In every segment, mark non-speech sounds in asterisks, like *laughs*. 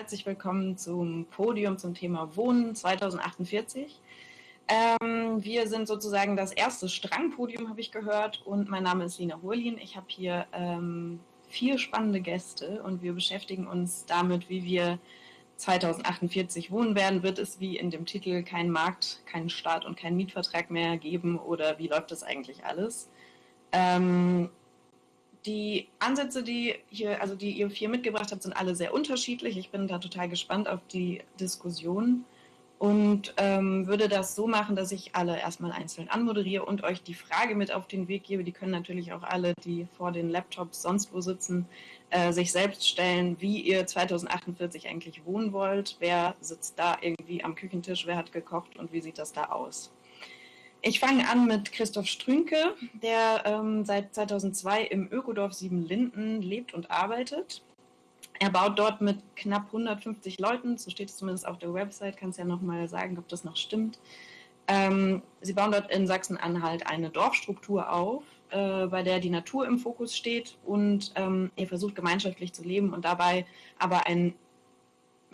Herzlich willkommen zum Podium zum Thema Wohnen 2048. Ähm, wir sind sozusagen das erste Strangpodium, habe ich gehört, und mein Name ist Lina Hurlin. Ich habe hier ähm, vier spannende Gäste und wir beschäftigen uns damit, wie wir 2048 wohnen werden. Wird es wie in dem Titel keinen Markt, keinen Staat und keinen Mietvertrag mehr geben oder wie läuft das eigentlich alles? Ähm, die Ansätze, die hier, also die ihr vier mitgebracht habt, sind alle sehr unterschiedlich. Ich bin da total gespannt auf die Diskussion und ähm, würde das so machen, dass ich alle erstmal einzeln anmoderiere und euch die Frage mit auf den Weg gebe. Die können natürlich auch alle, die vor den Laptops sonst wo sitzen, äh, sich selbst stellen, wie ihr 2048 eigentlich wohnen wollt. Wer sitzt da irgendwie am Küchentisch, wer hat gekocht und wie sieht das da aus? Ich fange an mit Christoph Strünke, der ähm, seit 2002 im Ökodorf Siebenlinden lebt und arbeitet. Er baut dort mit knapp 150 Leuten, so steht es zumindest auf der Website, kannst ja nochmal sagen, ob das noch stimmt. Ähm, sie bauen dort in Sachsen-Anhalt eine Dorfstruktur auf, äh, bei der die Natur im Fokus steht und ähm, er versucht gemeinschaftlich zu leben und dabei aber einen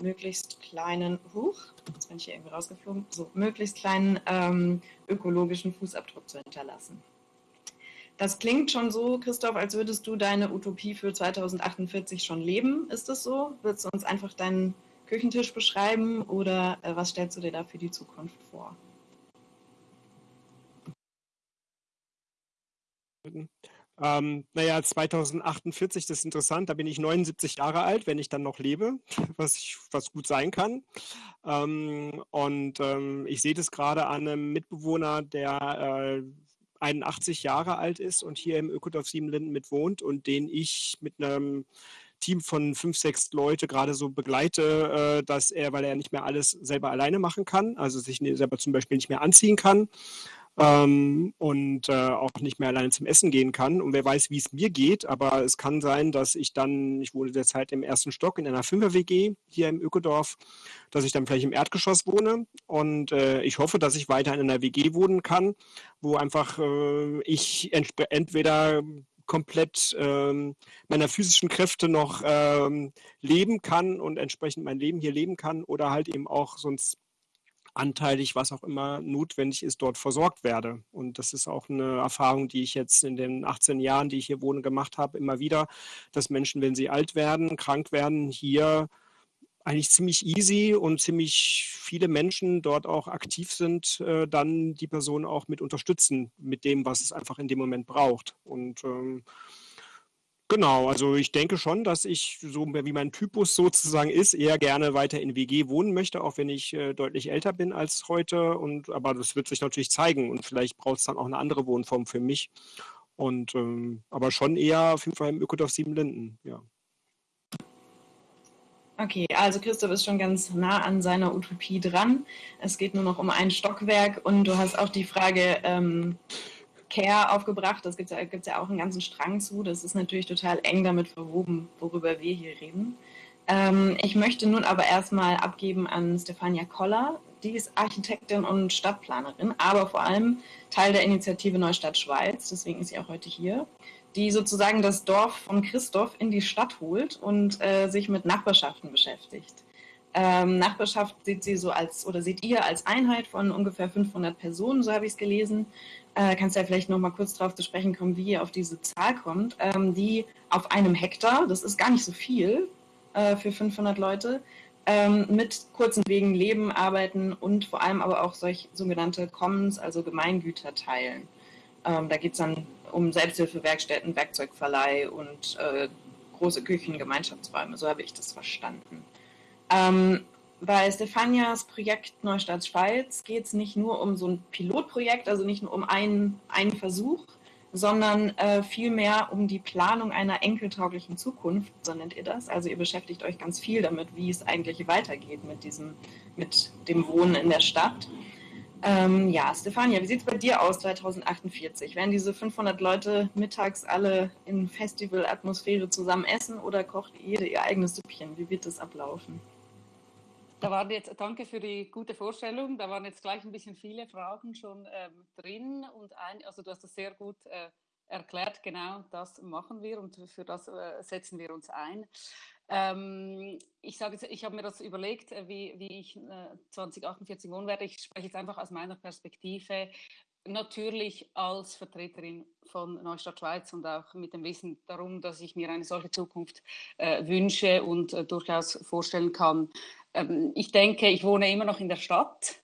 möglichst kleinen, huch, jetzt bin ich hier irgendwie rausgeflogen, so möglichst kleinen ähm, ökologischen Fußabdruck zu hinterlassen. Das klingt schon so, Christoph, als würdest du deine Utopie für 2048 schon leben. Ist das so? Willst du uns einfach deinen Küchentisch beschreiben oder äh, was stellst du dir da für die Zukunft vor? Ähm, naja, 2048, das ist interessant, da bin ich 79 Jahre alt, wenn ich dann noch lebe, *laughs* was, ich, was gut sein kann. Ähm, und ähm, ich sehe das gerade an einem Mitbewohner, der äh, 81 Jahre alt ist und hier im Ökodorf Siebenlinden mit wohnt und den ich mit einem Team von fünf, sechs Leute gerade so begleite, äh, dass er, weil er nicht mehr alles selber alleine machen kann, also sich ne, selber zum Beispiel nicht mehr anziehen kann, ähm, und äh, auch nicht mehr alleine zum Essen gehen kann. Und wer weiß, wie es mir geht, aber es kann sein, dass ich dann, ich wohne derzeit im ersten Stock in einer Fünfer-WG hier im Ökodorf, dass ich dann vielleicht im Erdgeschoss wohne. Und äh, ich hoffe, dass ich weiter in einer WG wohnen kann, wo einfach äh, ich entweder komplett ähm, meiner physischen Kräfte noch ähm, leben kann und entsprechend mein Leben hier leben kann oder halt eben auch sonst anteilig, was auch immer notwendig ist, dort versorgt werde. Und das ist auch eine Erfahrung, die ich jetzt in den 18 Jahren, die ich hier wohne, gemacht habe, immer wieder, dass Menschen, wenn sie alt werden, krank werden, hier eigentlich ziemlich easy und ziemlich viele Menschen dort auch aktiv sind, äh, dann die Person auch mit unterstützen, mit dem, was es einfach in dem Moment braucht. Und ähm, Genau, also ich denke schon, dass ich, so wie mein Typus *laughs* sozusagen ist, eher gerne weiter in WG wohnen möchte, auch wenn ich äh, deutlich älter bin als heute. Und, aber das wird sich natürlich zeigen und vielleicht braucht es dann auch eine andere Wohnform für mich. Und ähm, aber schon eher auf jeden Fall im Ökodorf Siebenlinden, ja. Okay, also Christoph ist schon ganz nah an seiner Utopie dran. Es geht nur noch um ein Stockwerk und du hast auch die Frage, ähm, Care aufgebracht. Das gibt es ja, ja auch einen ganzen Strang zu. Das ist natürlich total eng damit verwoben, worüber wir hier reden. Ähm, ich möchte nun aber erstmal abgeben an Stefania Koller. Die ist Architektin und Stadtplanerin, aber vor allem Teil der Initiative Neustadt Schweiz. Deswegen ist sie auch heute hier. Die sozusagen das Dorf von Christoph in die Stadt holt und äh, sich mit Nachbarschaften beschäftigt. Ähm, Nachbarschaft sieht sie so als, oder seht ihr als Einheit von ungefähr 500 Personen, so habe ich es gelesen. Äh, kannst ja vielleicht noch mal kurz darauf zu sprechen kommen, wie ihr auf diese Zahl kommt, ähm, die auf einem Hektar, das ist gar nicht so viel äh, für 500 Leute, ähm, mit kurzen Wegen leben, arbeiten und vor allem aber auch solch sogenannte Commons, also Gemeingüter teilen. Ähm, da geht es dann um Selbsthilfewerkstätten, Werkzeugverleih und äh, große Küchen, Gemeinschaftsräume, so habe ich das verstanden. Ähm, bei Stefanias Projekt Neustadt Schweiz geht es nicht nur um so ein Pilotprojekt, also nicht nur um einen, einen Versuch, sondern äh, vielmehr um die Planung einer enkeltauglichen Zukunft, so nennt ihr das. Also ihr beschäftigt euch ganz viel damit, wie es eigentlich weitergeht mit, diesem, mit dem Wohnen in der Stadt. Ähm, ja, Stefania, wie sieht es bei dir aus 2048? Werden diese 500 Leute mittags alle in Festivalatmosphäre zusammen essen oder kocht jede ihr eigenes Süppchen? Wie wird das ablaufen? Da waren jetzt, danke für die gute Vorstellung. Da waren jetzt gleich ein bisschen viele Fragen schon ähm, drin und ein, also du hast das sehr gut äh, erklärt, genau das machen wir und für das äh, setzen wir uns ein. Ähm, ich sage ich habe mir das überlegt, äh, wie, wie ich äh, 2048 wohnen werde. Ich spreche jetzt einfach aus meiner Perspektive. Natürlich als Vertreterin von Neustadt Schweiz und auch mit dem Wissen darum, dass ich mir eine solche Zukunft äh, wünsche und äh, durchaus vorstellen kann. Ähm, ich denke, ich wohne immer noch in der Stadt.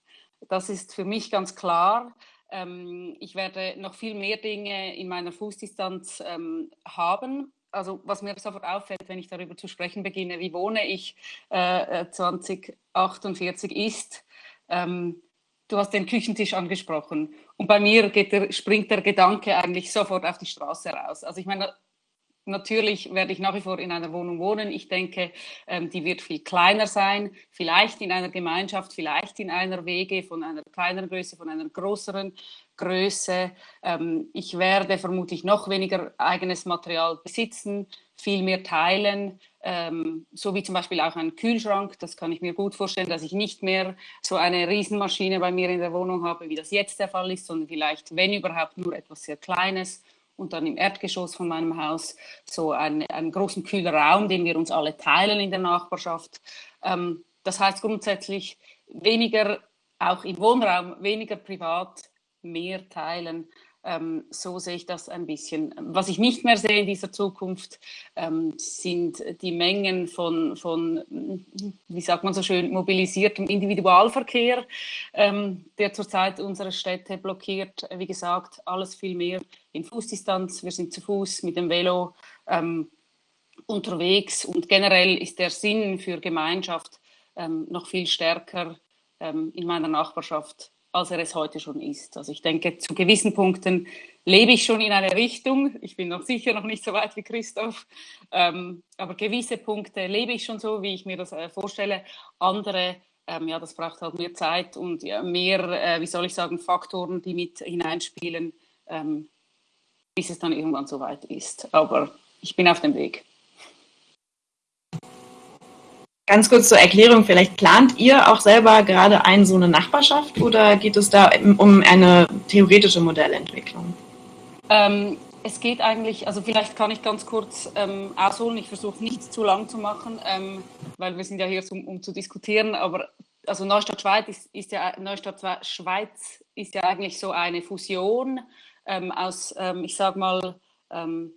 Das ist für mich ganz klar. Ähm, ich werde noch viel mehr Dinge in meiner Fußdistanz ähm, haben. Also was mir sofort auffällt, wenn ich darüber zu sprechen beginne, wie wohne ich äh, 2048 äh, ist, ähm, du hast den Küchentisch angesprochen. Und bei mir der, springt der Gedanke eigentlich sofort auf die Straße raus. Also ich meine, Natürlich werde ich nach wie vor in einer Wohnung wohnen. Ich denke, ähm, die wird viel kleiner sein, vielleicht in einer Gemeinschaft, vielleicht in einer Wege von einer kleineren Größe, von einer größeren Größe. Ähm, ich werde vermutlich noch weniger eigenes Material besitzen, viel mehr teilen, ähm, so wie zum Beispiel auch einen Kühlschrank. Das kann ich mir gut vorstellen, dass ich nicht mehr so eine Riesenmaschine bei mir in der Wohnung habe, wie das jetzt der Fall ist, sondern vielleicht, wenn überhaupt, nur etwas sehr Kleines und dann im Erdgeschoss von meinem Haus so einen, einen großen kühlen Raum, den wir uns alle teilen in der Nachbarschaft. Ähm, das heißt grundsätzlich weniger, auch im Wohnraum, weniger privat, mehr teilen. Ähm, so sehe ich das ein bisschen. Was ich nicht mehr sehe in dieser Zukunft, ähm, sind die Mengen von, von, wie sagt man so schön, mobilisiertem Individualverkehr, ähm, der zurzeit unsere Städte blockiert. Wie gesagt, alles viel mehr in Fußdistanz. Wir sind zu Fuß mit dem Velo ähm, unterwegs und generell ist der Sinn für Gemeinschaft ähm, noch viel stärker ähm, in meiner Nachbarschaft als er es heute schon ist. Also ich denke, zu gewissen Punkten lebe ich schon in eine Richtung. Ich bin noch sicher noch nicht so weit wie Christoph, ähm, aber gewisse Punkte lebe ich schon so, wie ich mir das äh, vorstelle. Andere, ähm, ja, das braucht halt mehr Zeit und ja, mehr, äh, wie soll ich sagen, Faktoren, die mit hineinspielen, ähm, bis es dann irgendwann so weit ist. Aber ich bin auf dem Weg. Ganz kurz zur Erklärung, vielleicht plant ihr auch selber gerade ein so eine Nachbarschaft oder geht es da um eine theoretische Modellentwicklung? Ähm, es geht eigentlich, also vielleicht kann ich ganz kurz ähm, ausholen, ich versuche nichts zu lang zu machen, ähm, weil wir sind ja hier, um, um zu diskutieren, aber also Neustadt Schweiz ist, ist, ja Neustadt Schweiz ist ja eigentlich so eine Fusion ähm, aus, ähm, ich sag mal, ähm,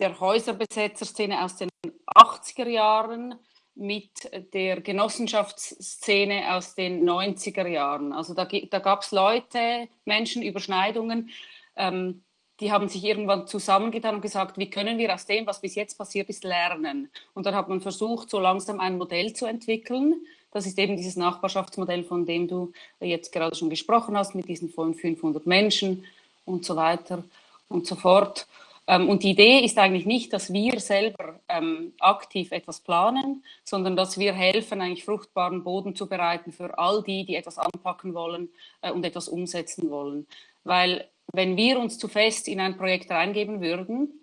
der Häuserbesetzerszene aus den 80er Jahren mit der Genossenschaftsszene aus den 90er Jahren. Also da, da gab es Leute, Menschen, Überschneidungen, ähm, die haben sich irgendwann zusammengetan und gesagt, wie können wir aus dem, was bis jetzt passiert ist, lernen. Und dann hat man versucht, so langsam ein Modell zu entwickeln. Das ist eben dieses Nachbarschaftsmodell, von dem du jetzt gerade schon gesprochen hast, mit diesen von 500 Menschen und so weiter und so fort. Ähm, und die Idee ist eigentlich nicht, dass wir selber ähm, aktiv etwas planen, sondern dass wir helfen, eigentlich fruchtbaren Boden zu bereiten für all die, die etwas anpacken wollen äh, und etwas umsetzen wollen. Weil wenn wir uns zu fest in ein Projekt reingeben würden,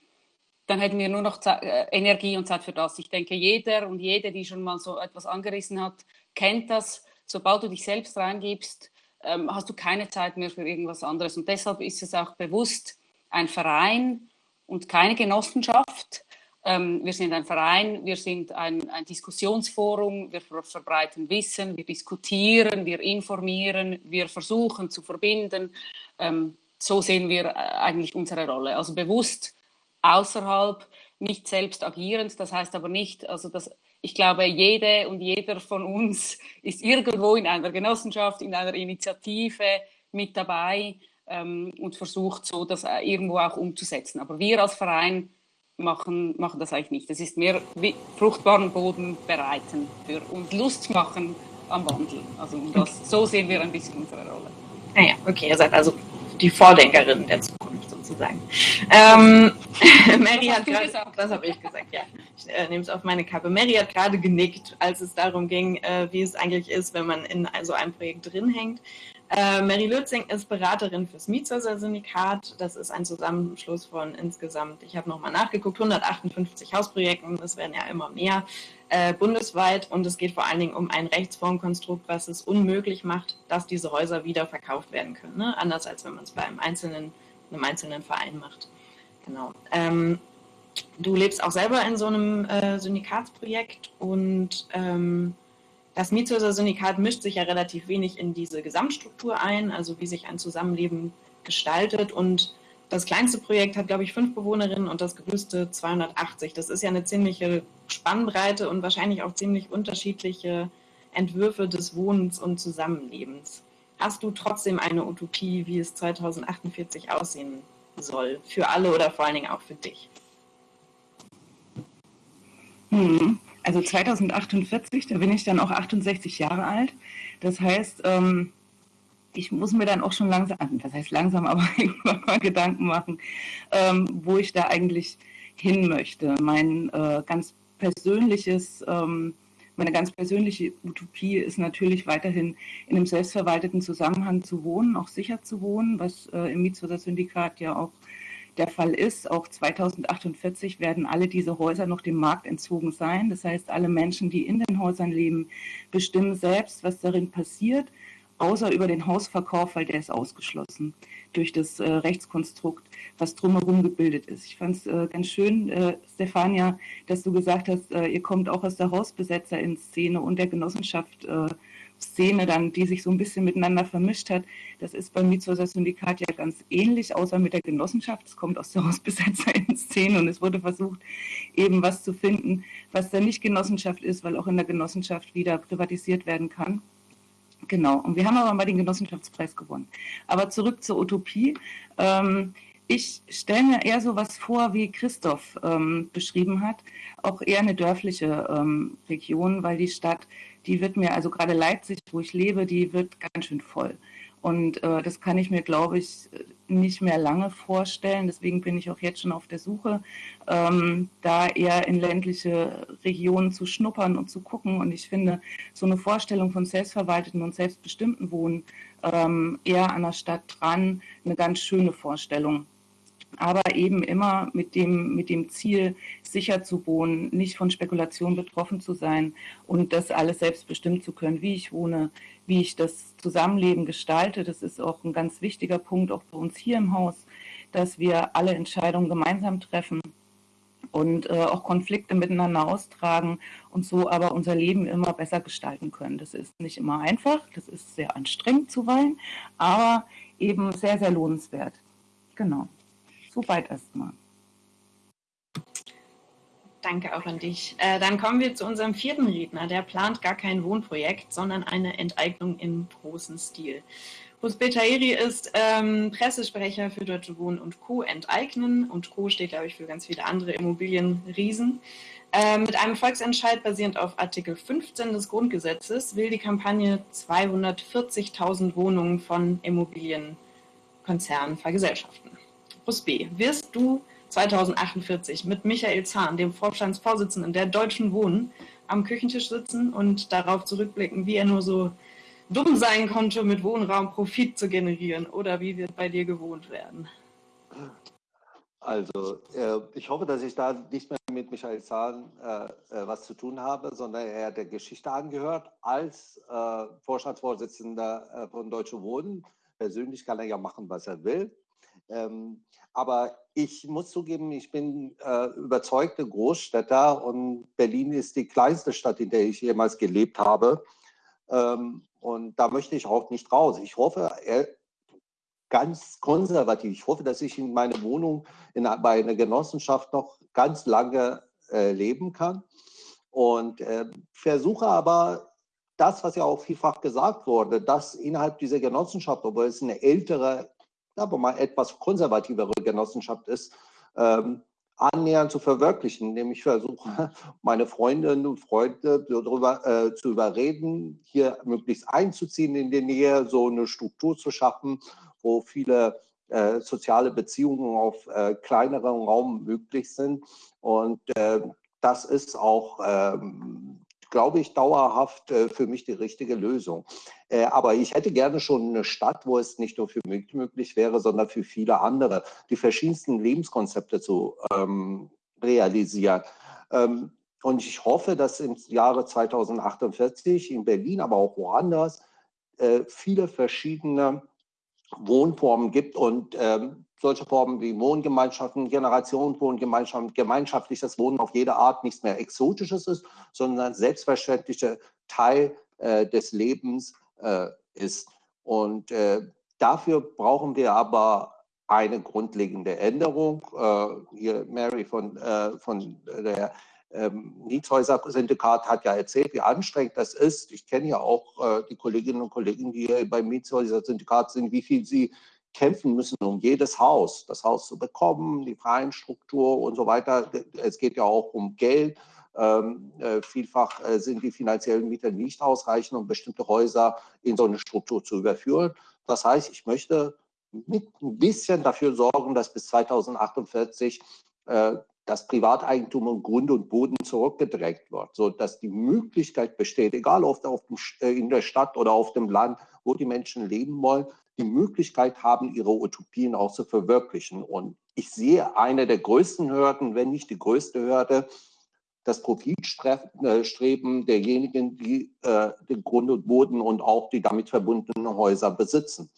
dann hätten wir nur noch Zeit, äh, Energie und Zeit für das. Ich denke, jeder und jede, die schon mal so etwas angerissen hat, kennt das. Sobald du dich selbst reingibst, ähm, hast du keine Zeit mehr für irgendwas anderes. Und deshalb ist es auch bewusst ein Verein, und keine Genossenschaft. Ähm, wir sind ein Verein, wir sind ein, ein Diskussionsforum, wir ver verbreiten Wissen, wir diskutieren, wir informieren, wir versuchen zu verbinden. Ähm, so sehen wir äh, eigentlich unsere Rolle. Also bewusst außerhalb, nicht selbst agierend. Das heißt aber nicht, also dass ich glaube, jede und jeder von uns ist irgendwo in einer Genossenschaft, in einer Initiative mit dabei ähm, und versucht so das äh, irgendwo auch umzusetzen. Aber wir als Verein machen, machen das eigentlich nicht. Das ist mehr fruchtbaren Boden bereiten für, und Lust machen am Wandel. Also das, so sehen wir ein bisschen unsere Rolle. Naja, ah okay, ihr seid also die Vordenkerin der Zukunft sozusagen. Ähm, *laughs* Mary hat gerade, das habe ich gesagt, ja. Ich äh, nehme es auf meine Kappe. Mary hat gerade genickt, als es darum ging, äh, wie es eigentlich ist, wenn man in so einem Projekt drin hängt. Äh, Mary Lützing ist Beraterin fürs Mietshäuser-Syndikat. Das ist ein Zusammenschluss von insgesamt, ich habe nochmal nachgeguckt, 158 Hausprojekten. Das werden ja immer mehr äh, bundesweit. Und es geht vor allen Dingen um ein Rechtsformkonstrukt, was es unmöglich macht, dass diese Häuser wieder verkauft werden können. Ne? Anders als wenn man es bei einem einzelnen, einem einzelnen Verein macht. Genau. Ähm, du lebst auch selber in so einem äh, Syndikatsprojekt und ähm, das Mietshäuser-Syndikat mischt sich ja relativ wenig in diese Gesamtstruktur ein, also wie sich ein Zusammenleben gestaltet. Und das kleinste Projekt hat, glaube ich, fünf Bewohnerinnen und das größte 280. Das ist ja eine ziemliche Spannbreite und wahrscheinlich auch ziemlich unterschiedliche Entwürfe des Wohnens und Zusammenlebens. Hast du trotzdem eine Utopie, wie es 2048 aussehen soll? Für alle oder vor allen Dingen auch für dich? Hm. Also 2048, da bin ich dann auch 68 Jahre alt. Das heißt, ähm, ich muss mir dann auch schon langsam, das heißt langsam, *laughs* aber irgendwann mal Gedanken machen, ähm, wo ich da eigentlich hin möchte. Mein äh, ganz persönliches, ähm, meine ganz persönliche Utopie ist natürlich weiterhin in einem selbstverwalteten Zusammenhang zu wohnen, auch sicher zu wohnen, was äh, im Mietshäuser-Syndikat ja auch der Fall ist. Auch 2048 werden alle diese Häuser noch dem Markt entzogen sein. Das heißt, alle Menschen, die in den Häusern leben, bestimmen selbst, was darin passiert, außer über den Hausverkauf, weil der ist ausgeschlossen durch das äh, Rechtskonstrukt, was drumherum gebildet ist. Ich fand es äh, ganz schön, äh, Stefania, dass du gesagt hast, äh, ihr kommt auch aus der Hausbesetzer in Szene und der Genossenschaft äh, Szene dann, die sich so ein bisschen miteinander vermischt hat. Das ist beim Mietshäuser Syndikat ja ganz ähnlich, außer mit der Genossenschaft. Es kommt aus der *laughs* Hausbesetzer in Szene und es wurde versucht, eben was zu finden, was da nicht Genossenschaft ist, weil auch in der Genossenschaft wieder privatisiert werden kann. Genau, und wir haben aber mal den Genossenschaftspreis gewonnen. Aber zurück zur Utopie. Ähm, ich stelle mir eher so was vor, wie Christoph ähm, beschrieben hat, auch eher eine dörfliche ähm, Region, weil die Stadt die wird mir, also gerade Leipzig, wo ich lebe, die wird ganz schön voll. Und äh, das kann ich mir, glaube ich, nicht mehr lange vorstellen. Deswegen bin ich auch jetzt schon auf der Suche, ähm, da eher in ländliche Regionen zu schnuppern und zu gucken. Und ich finde so eine Vorstellung von selbstverwalteten und selbstbestimmten Wohnen ähm, eher an der Stadt dran eine ganz schöne Vorstellung aber eben immer mit dem, mit dem Ziel, sicher zu wohnen, nicht von Spekulation betroffen zu sein und das alles selbst bestimmen zu können, wie ich wohne, wie ich das Zusammenleben gestalte. Das ist auch ein ganz wichtiger Punkt, auch bei uns hier im Haus, dass wir alle Entscheidungen gemeinsam treffen und äh, auch Konflikte miteinander austragen und so aber unser Leben immer besser gestalten können. Das ist nicht immer einfach, das ist sehr anstrengend zuweilen, aber eben sehr, sehr lohnenswert. Genau. Soweit erstmal. Danke auch an dich. Äh, dann kommen wir zu unserem vierten Redner. Der plant gar kein Wohnprojekt, sondern eine Enteignung im großen Stil. Husbe Tahiri ist ähm, Pressesprecher für Deutsche Wohnen und Co. Enteignen und Co. steht, glaube ich, für ganz viele andere Immobilienriesen. Äh, mit einem Volksentscheid basierend auf Artikel 15 des Grundgesetzes will die Kampagne 240.000 Wohnungen von Immobilienkonzernen vergesellschaften. Plus B. Wirst du 2048 mit Michael Zahn, dem Vorstandsvorsitzenden der Deutschen Wohnen, am Küchentisch sitzen und darauf zurückblicken, wie er nur so dumm sein konnte, mit Wohnraum Profit zu generieren? Oder wie wird bei dir gewohnt werden? Also, äh, ich hoffe, dass ich da nicht mehr mit Michael Zahn äh, äh, was zu tun habe, sondern er hat der Geschichte angehört als äh, Vorstandsvorsitzender äh, von Deutsche Wohnen. Persönlich kann er ja machen, was er will. Ähm, aber ich muss zugeben, ich bin äh, überzeugte Großstädter und Berlin ist die kleinste Stadt, in der ich jemals gelebt habe. Ähm, und da möchte ich auch nicht raus. Ich hoffe, er, ganz konservativ, ich hoffe, dass ich in meine Wohnung in, bei einer Genossenschaft noch ganz lange äh, leben kann. Und äh, versuche aber das, was ja auch vielfach gesagt wurde, dass innerhalb dieser Genossenschaft, obwohl es eine ältere aber mal etwas konservativere Genossenschaft ist, ähm, annähernd zu verwirklichen. Nämlich versuche, *laughs* meine Freundinnen und Freunde darüber äh, zu überreden, hier möglichst einzuziehen in die Nähe, so eine Struktur zu schaffen, wo viele äh, soziale Beziehungen auf äh, kleinerem Raum möglich sind. Und äh, das ist auch ähm, glaube ich, dauerhaft äh, für mich die richtige Lösung. Äh, aber ich hätte gerne schon eine Stadt, wo es nicht nur für mich möglich wäre, sondern für viele andere, die verschiedensten Lebenskonzepte zu ähm, realisieren. Ähm, und ich hoffe, dass im Jahre 2048 in Berlin, aber auch woanders, äh, viele verschiedene Wohnformen gibt und ähm, solche Formen wie Wohngemeinschaften, Generationenwohngemeinschaften, gemeinschaftliches Wohnen auf jede Art nichts mehr Exotisches ist, sondern selbstverständlicher Teil äh, des Lebens äh, ist. Und äh, dafür brauchen wir aber eine grundlegende Änderung. Äh, hier Mary von, äh, von der ähm, Mietshäuser-Syndikat hat ja erzählt, wie anstrengend das ist. Ich kenne ja auch äh, die Kolleginnen und Kollegen, die hier beim Mietshäuser-Syndikat sind, wie viel sie kämpfen müssen, um jedes Haus, das Haus zu bekommen, die freien Struktur und so weiter. Es geht ja auch um Geld. Ähm, äh, vielfach äh, sind die finanziellen Mittel nicht ausreichend, um bestimmte Häuser in so eine Struktur zu überführen. Das heißt, ich möchte mit ein bisschen dafür sorgen, dass bis 2048 äh, das Privateigentum und Grund und Boden zurückgedrängt wird, sodass die Möglichkeit besteht, egal ob auf dem, äh, in der Stadt oder auf dem Land, wo die Menschen leben wollen, die Möglichkeit haben, ihre Utopien auch zu verwirklichen. Und ich sehe eine der größten Hürden, wenn nicht die größte Hürde, das Profitstreben derjenigen, die äh, den Grund und Boden und auch die damit verbundenen Häuser besitzen.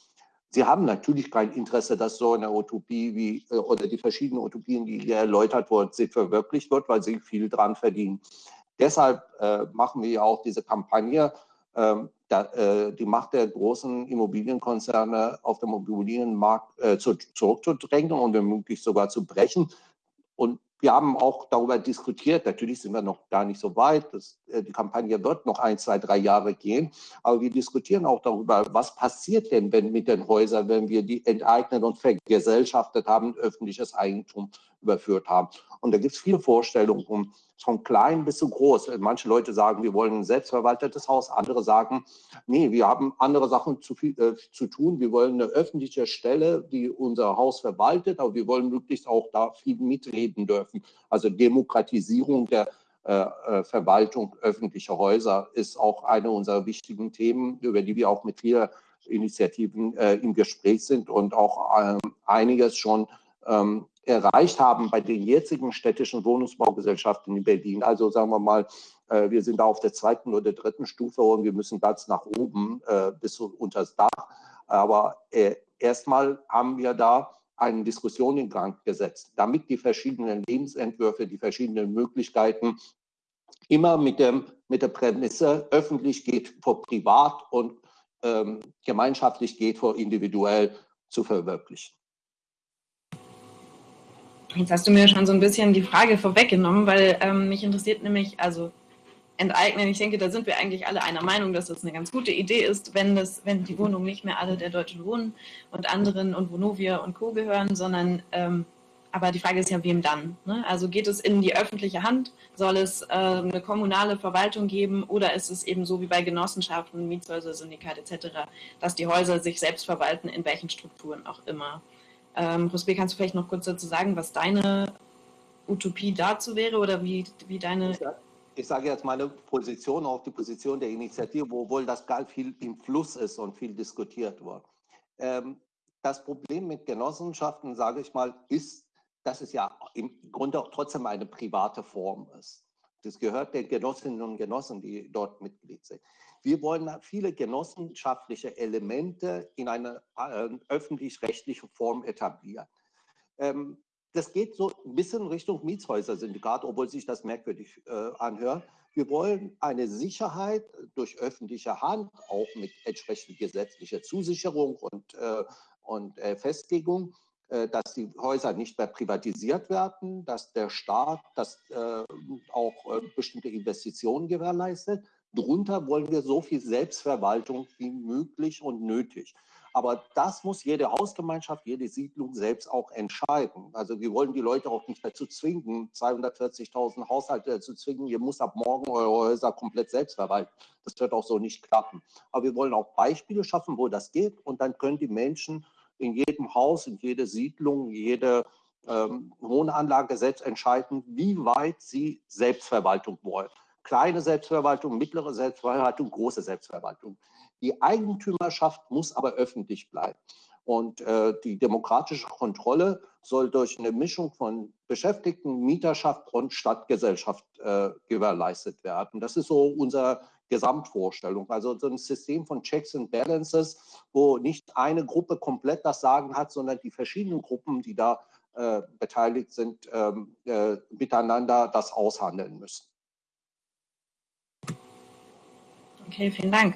Sie haben natürlich kein Interesse, dass so eine Utopie wie äh, oder die verschiedenen Utopien, die hier erläutert wurden, sich verwirklicht wird, weil sie viel dran verdienen. Deshalb äh, machen wir ja auch diese Kampagne, ähm, da, äh, die Macht der großen Immobilienkonzerne auf dem Immobilienmarkt äh, zu, zurückzudrängen und womöglich sogar zu brechen. Und wir haben auch darüber diskutiert. Natürlich sind wir noch gar nicht so weit. Das, äh, die Kampagne wird noch ein, zwei, drei Jahre gehen. Aber wir diskutieren auch darüber, was passiert denn wenn mit den Häusern, wenn wir die enteignet und vergesellschaftet haben, öffentliches Eigentum überführt haben. Und da gibt es viele Vorstellungen, von klein bis zu groß. Manche Leute sagen, wir wollen ein selbstverwaltetes Haus, andere sagen, nee, wir haben andere Sachen zu, viel, äh, zu tun. Wir wollen eine öffentliche Stelle, die unser Haus verwaltet, aber wir wollen möglichst auch da viel mitreden dürfen. Also Demokratisierung der äh, äh Verwaltung öffentlicher Häuser ist auch eine unserer wichtigen Themen, über die wir auch mit vielen Initiativen äh, im Gespräch sind und auch ähm, einiges schon ähm, erreicht haben bei den jetzigen städtischen Wohnungsbaugesellschaften in Berlin. Also sagen wir mal, äh, wir sind da auf der zweiten oder dritten Stufe und wir müssen ganz nach oben äh, bis unter das Dach. Aber äh, erstmal haben wir da eine Diskussion in Gang gesetzt, damit die verschiedenen Lebensentwürfe, die verschiedenen Möglichkeiten immer mit, dem, mit der Prämisse öffentlich geht vor privat und ähm, gemeinschaftlich geht vor individuell zu verwirklichen. Jetzt hast du mir schon so ein bisschen die Frage vorweggenommen, weil ähm, mich interessiert nämlich, also enteignen, ich denke, da sind wir eigentlich alle einer Meinung, dass das eine ganz gute Idee ist, wenn, das, wenn die Wohnungen nicht mehr alle der Deutschen Wohnen und anderen und Vonovia und Co. gehören, sondern, ähm, aber die Frage ist ja, wem dann? Ne? Also geht es in die öffentliche Hand? Soll es äh, eine kommunale Verwaltung geben oder ist es eben so wie bei Genossenschaften, Mietshäuser, Syndikat etc., dass die Häuser sich selbst verwalten, in welchen Strukturen auch immer? Ähm, Rusbe, kannst du vielleicht noch kurz dazu sagen, was deine Utopie dazu wäre oder wie, wie deine... Ich sage jetzt meine Position, auch die Position der Initiative, obwohl das gar viel im Fluss ist und viel diskutiert wird. Ähm, das Problem mit Genossenschaften, sage ich mal, ist, dass es ja im Grunde trotzdem eine private Form ist. Das gehört den Genossinnen und Genossen, die dort Mitglied sind. Wir wollen viele genossenschaftliche Elemente in eine äh, öffentlich-rechtliche Form etablieren. Ähm, das geht so ein bisschen Richtung Mietshäuser-Syndikat, obwohl sich das merkwürdig äh, anhört. Wir wollen eine Sicherheit durch öffentliche Hand, auch mit entsprechender gesetzlicher Zusicherung und, äh, und Festlegung, dass die Häuser nicht mehr privatisiert werden, dass der Staat dass, äh, auch äh, bestimmte Investitionen gewährleistet, Drunter wollen wir so viel Selbstverwaltung wie möglich und nötig. Aber das muss jede Hausgemeinschaft, jede Siedlung selbst auch entscheiden. Also wir wollen die Leute auch nicht dazu zwingen, 240.000 Haushalte dazu zwingen, ihr muss ab morgen eure Häuser komplett selbst verwalten. Das wird auch so nicht klappen. Aber wir wollen auch Beispiele schaffen, wo das geht. Und dann können die Menschen in jedem Haus, in jeder Siedlung, jede ähm, Wohnanlage selbst entscheiden, wie weit sie Selbstverwaltung wollen kleine Selbstverwaltung, mittlere Selbstverwaltung, große Selbstverwaltung. Die Eigentümerschaft muss aber öffentlich bleiben. Und äh, die demokratische Kontrolle soll durch eine Mischung von Beschäftigten, Mieterschaft und Stadtgesellschaft äh, gewährleistet werden. Das ist so unser Gesamtvorstellung. Also so ein System von Checks and Balances, wo nicht eine Gruppe komplett das Sagen hat, sondern die verschiedenen Gruppen, die da äh, beteiligt sind, ähm, äh, miteinander das aushandeln müssen. Okay, vielen Dank.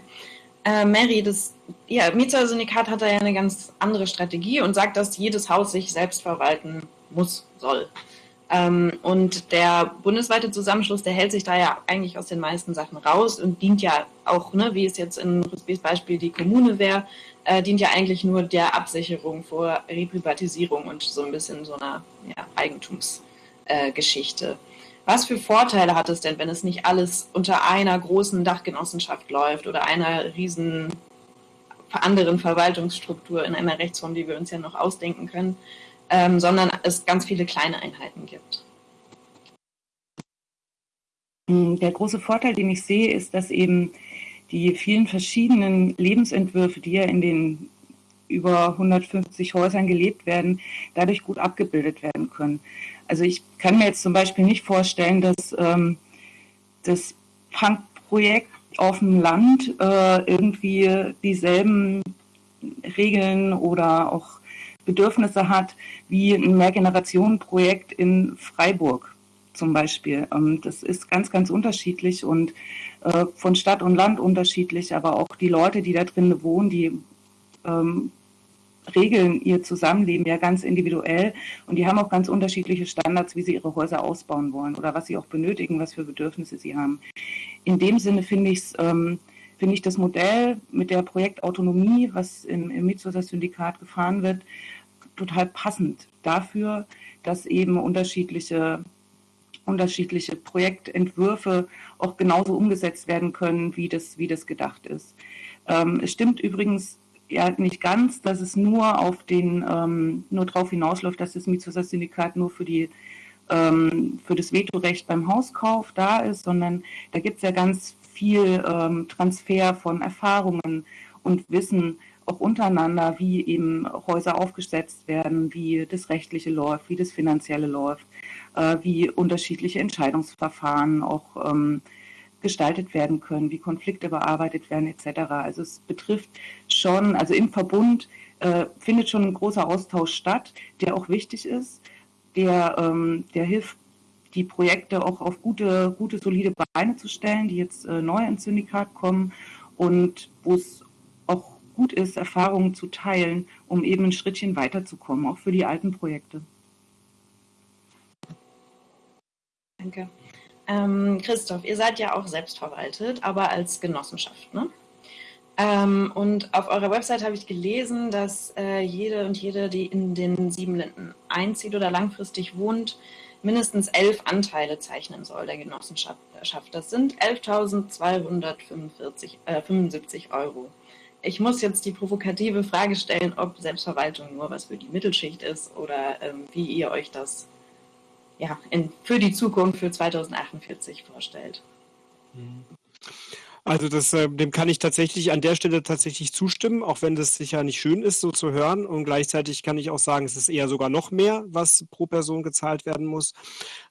Äh, Mary, das ja, Mietshäuser-Syndikat hat da ja eine ganz andere Strategie und sagt, dass jedes Haus sich selbst verwalten muss, soll. Ähm, und der bundesweite Zusammenschluss, der hält sich da ja eigentlich aus den meisten Sachen raus und dient ja auch, ne, wie es jetzt in Rusbys Beispiel die Kommune wäre, äh, dient ja eigentlich nur der Absicherung vor Reprivatisierung und so ein bisschen so einer ja, Eigentumsgeschichte. Äh, Was für Vorteile hat es denn, wenn es nicht alles unter einer großen Dachgenossenschaft läuft oder einer riesen anderen Verwaltungsstruktur in einer Rechtsform, die wir uns ja noch ausdenken können? ähm, sondern es ganz viele kleine Einheiten gibt. Hm, der große Vorteil, den ich sehe, ist, dass eben die vielen verschiedenen Lebensentwürfe, die ja in den über 150 Häusern gelebt werden, dadurch gut abgebildet werden können. Also ich kann mir jetzt zum Beispiel nicht vorstellen, dass ähm, das Punk-Projekt auf dem Land äh, irgendwie dieselben Regeln oder auch Bedürfnisse hat, wie ein Mehrgenerationenprojekt in Freiburg zum Beispiel. Ähm, das ist ganz, ganz unterschiedlich und äh, von Stadt und Land unterschiedlich, aber auch die Leute, die da drin wohnen, die ähm, regeln ihr Zusammenleben ja ganz individuell und die haben auch ganz unterschiedliche Standards, wie sie ihre Häuser ausbauen wollen oder was sie auch benötigen, was für Bedürfnisse sie haben. In dem Sinne finde ich ähm, finde ich das Modell mit der Projektautonomie, was im, im Mietshäuser-Syndikat gefahren wird, total passend dafür, dass eben unterschiedliche, unterschiedliche Projektentwürfe auch genauso umgesetzt werden können, wie das, wie das gedacht ist. Ähm, es stimmt übrigens ja nicht ganz, dass es nur auf den, ähm, nur darauf hinausläuft, dass das Mietshäuser-Syndikat nur für die ähm, für das Vetorecht beim Hauskauf da ist, sondern da gibt es ja ganz viel ähm, Transfer von Erfahrungen und Wissen auch untereinander, wie eben Häuser aufgesetzt werden, wie das Rechtliche läuft, wie das Finanzielle läuft, äh, wie unterschiedliche Entscheidungsverfahren auch ähm, gestaltet werden können, wie Konflikte bearbeitet werden etc. Also es betrifft schon, also im Verbund äh, findet schon ein großer Austausch statt, der auch wichtig ist, der, ähm, der hilft, die Projekte auch auf gute, gute, solide Beine zu stellen, die jetzt äh, neu ins Syndikat kommen und wo es auch gut ist, Erfahrungen zu teilen, um eben ein Schrittchen weiterzukommen, auch für die alten Projekte. Danke. Ähm, Christoph, ihr seid ja auch selbstverwaltet, aber als Genossenschaft, ne? Ähm, und auf eurer Website habe ich gelesen, dass äh, jede und jede, die in den sieben Linden einzieht oder langfristig wohnt, mindestens elf Anteile zeichnen soll der Genossenschaft. Das sind 11.275 äh, Euro. Ich muss jetzt die provokative Frage stellen, ob Selbstverwaltung nur was für die Mittelschicht ist oder ähm, wie ihr euch das ja, in, für die Zukunft, für 2048 vorstellt. Mhm. Also das, äh, dem kann ich tatsächlich an der Stelle tatsächlich zustimmen, auch wenn das sicher nicht schön ist, so zu hören. Und gleichzeitig kann ich auch sagen, es ist eher sogar noch mehr, was pro Person gezahlt werden muss,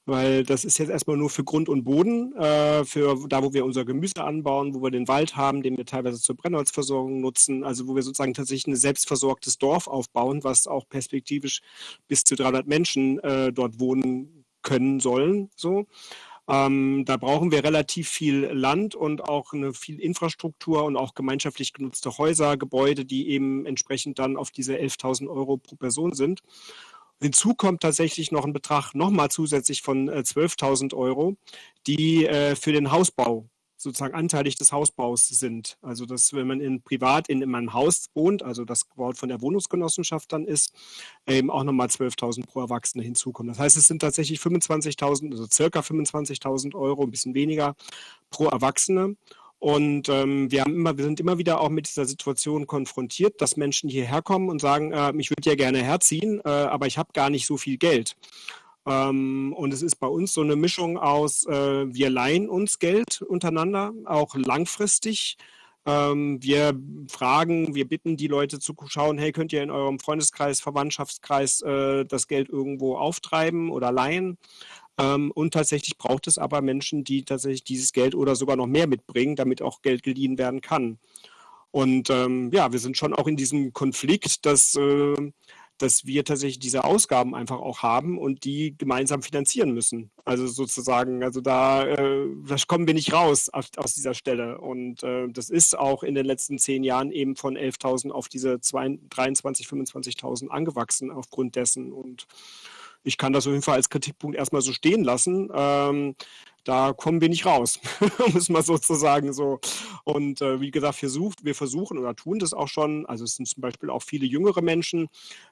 weil das ist jetzt erstmal nur für Grund und Boden, äh, für da, wo wir unser Gemüse anbauen, wo wir den Wald haben, den wir teilweise zur Brennholzversorgung nutzen, also wo wir sozusagen tatsächlich ein selbstversorgtes Dorf aufbauen, was auch perspektivisch bis zu 300 Menschen äh, dort wohnen können sollen, so. Ähm, da brauchen wir relativ viel Land und auch eine viel Infrastruktur und auch gemeinschaftlich genutzte Häuser, Gebäude, die eben entsprechend dann auf diese 11.000 Euro pro Person sind. Hinzu kommt tatsächlich noch ein Betrag nochmal zusätzlich von äh, 12.000 Euro, die äh, für den Hausbau sozusagen anteilig des Hausbaus sind. Also dass wenn man in privat in, in einem Haus wohnt, also das gebaut von der Wohnungsgenossenschaft dann ist, eben auch nochmal 12.000 pro Erwachsene hinzukommen. Das heißt, es sind tatsächlich 25.000, also circa 25.000 Euro, ein bisschen weniger pro Erwachsene. Und ähm, wir, haben immer, wir sind immer wieder auch mit dieser Situation konfrontiert, dass Menschen hierher kommen und sagen, äh, ich würde ja gerne herziehen, äh, aber ich habe gar nicht so viel Geld. Ähm, und es ist bei uns so eine Mischung aus, äh, wir leihen uns Geld untereinander, auch langfristig. Ähm, wir fragen, wir bitten die Leute zu schauen, hey, könnt ihr in eurem Freundeskreis, Verwandtschaftskreis äh, das Geld irgendwo auftreiben oder leihen? Ähm, und tatsächlich braucht es aber Menschen, die tatsächlich dieses Geld oder sogar noch mehr mitbringen, damit auch Geld geliehen werden kann. Und ähm, ja, wir sind schon auch in diesem Konflikt, dass, äh, dass wir tatsächlich diese Ausgaben einfach auch haben und die gemeinsam finanzieren müssen. Also sozusagen, also da, äh, da kommen wir nicht raus aus, aus dieser Stelle. Und äh, das ist auch in den letzten zehn Jahren eben von 11.000 auf diese 23.000, 25.000 angewachsen aufgrund dessen. Und ich kann das auf jeden Fall als Kritikpunkt erstmal so stehen lassen. Ähm, da kommen wir nicht raus, *laughs* es mal sozusagen so. Und äh, wie gesagt, versucht, wir versuchen oder tun das auch schon. Also es sind zum Beispiel auch viele jüngere Menschen,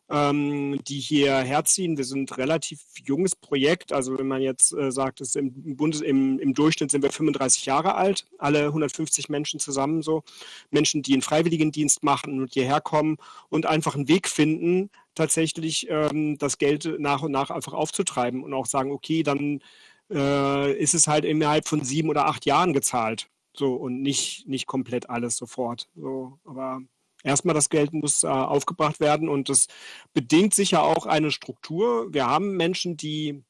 ähm, die hierher ziehen. Wir sind ein relativ junges Projekt. Also wenn man jetzt äh, sagt, es im, Bundes, im, im Durchschnitt sind wir 35 Jahre alt, alle 150 Menschen zusammen so. Menschen, die einen Freiwilligendienst machen und hierher kommen und einfach einen Weg finden, tatsächlich ähm, das Geld nach und nach einfach aufzutreiben und auch sagen, okay, dann äh, ist es halt innerhalb von sieben oder acht Jahren gezahlt. So und nicht, nicht komplett alles sofort. So, aber erstmal das Geld muss äh, aufgebracht werden und das bedingt sicher auch eine Struktur. Wir haben Menschen, die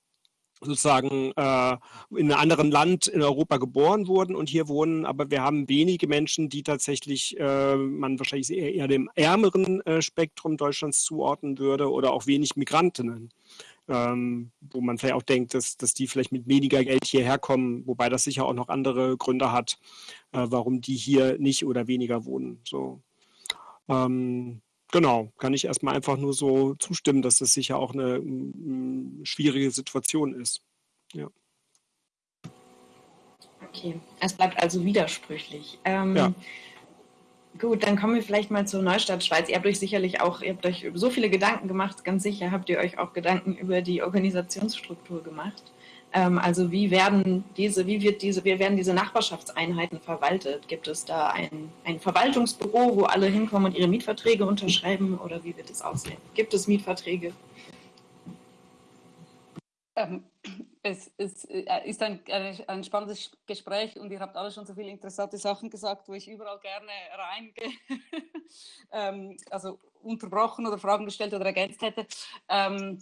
sozusagen äh, in einem anderen Land in Europa geboren wurden und hier wohnen, aber wir haben wenige Menschen, die tatsächlich äh, man wahrscheinlich eher, eher dem ärmeren äh, Spektrum Deutschlands zuordnen würde oder auch wenig Migrantinnen. Ähm, wo man vielleicht auch denkt, dass, dass die vielleicht mit weniger Geld hierher kommen, wobei das sicher auch noch andere Gründe hat, äh, warum die hier nicht oder weniger wohnen. So. Ähm, Genau, kann ich erstmal einfach nur so zustimmen, dass das sicher auch eine schwierige Situation ist. Ja. Okay, es bleibt also widersprüchlich. Ähm, ja. Gut, dann kommen wir vielleicht mal zur Neustadt Schweiz. Ihr habt euch sicherlich auch, ihr habt euch so viele Gedanken gemacht, ganz sicher habt ihr euch auch Gedanken über die Organisationsstruktur gemacht. Ähm, also wie werden diese, wie wird diese, wie werden diese Nachbarschaftseinheiten verwaltet? Gibt es da ein, ein Verwaltungsbüro, wo alle hinkommen und ihre Mietverträge unterschreiben oder wie wird es aussehen? Gibt es Mietverträge? Ähm, es, es, äh, ist ein, ein, spannendes Gespräch und ihr habt alle schon so viele interessante Sachen gesagt, wo ich überall gerne reingehe, *laughs* ähm, also unterbrochen oder Fragen gestellt oder ergänzt hätte. Ähm,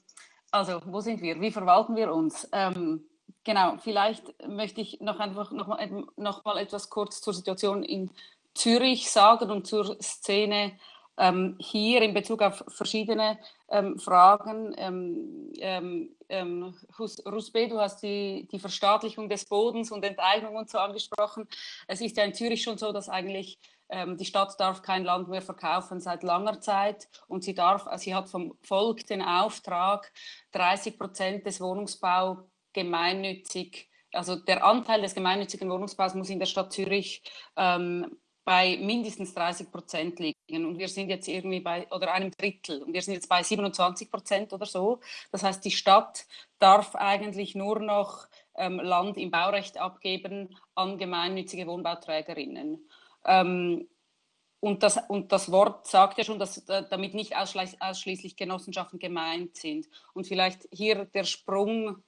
also, wo sind wir? Wie verwalten wir uns? Ähm, genau, vielleicht möchte ich noch einfach noch mal, noch mal etwas kurz zur Situation in Zürich sagen und zur Szene ähm, hier in Bezug auf verschiedene ähm, Fragen. Ähm, ähm, ähm Rusbe, du hast die, die Verstaatlichung des Bodens und Enteignung und so angesprochen. Es ist ja in Zürich schon so, dass eigentlich ähm, die Stadt darf kein Land mehr verkaufen seit langer Zeit und sie darf, also sie hat vom Volk den Auftrag, 30 Prozent des Wohnungsbaus gemeinnützig, also der Anteil des gemeinnützigen Wohnungsbaus muss in der Stadt Zürich ähm, bei mindestens 30 Prozent liegen. Und wir sind jetzt irgendwie bei, oder einem Drittel, und wir sind jetzt bei 27 Prozent oder so. Das heißt, die Stadt darf eigentlich nur noch ähm, Land im Baurecht abgeben an gemeinnützige Wohnbauträgerinnen. Ähm, und das, und das Wort sagt ja schon, dass äh, damit nicht ausschließlich Genossenschaften gemeint sind. Und vielleicht hier der Sprung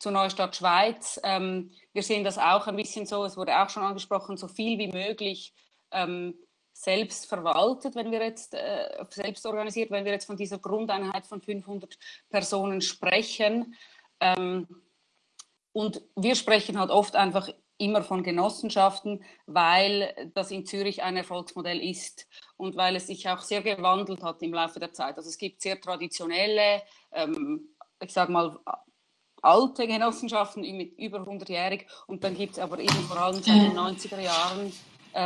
zur Neustadt Schweiz. Ähm, wir sehen das auch ein bisschen so, es wurde auch schon angesprochen, so viel wie möglich ähm, selbst verwaltet, wenn wir jetzt äh, selbst organisiert, wenn wir jetzt von dieser Grundeinheit von 500 Personen sprechen. Ähm, und wir sprechen halt oft einfach immer von Genossenschaften, weil das in Zürich ein Erfolgsmodell ist und weil es sich auch sehr gewandelt hat im Laufe der Zeit. Also es gibt sehr traditionelle, ähm, ich sage mal, alte Genossenschaften mit über 100-jährig und dann gibt es aber eben vor allem seit den 90er Jahren.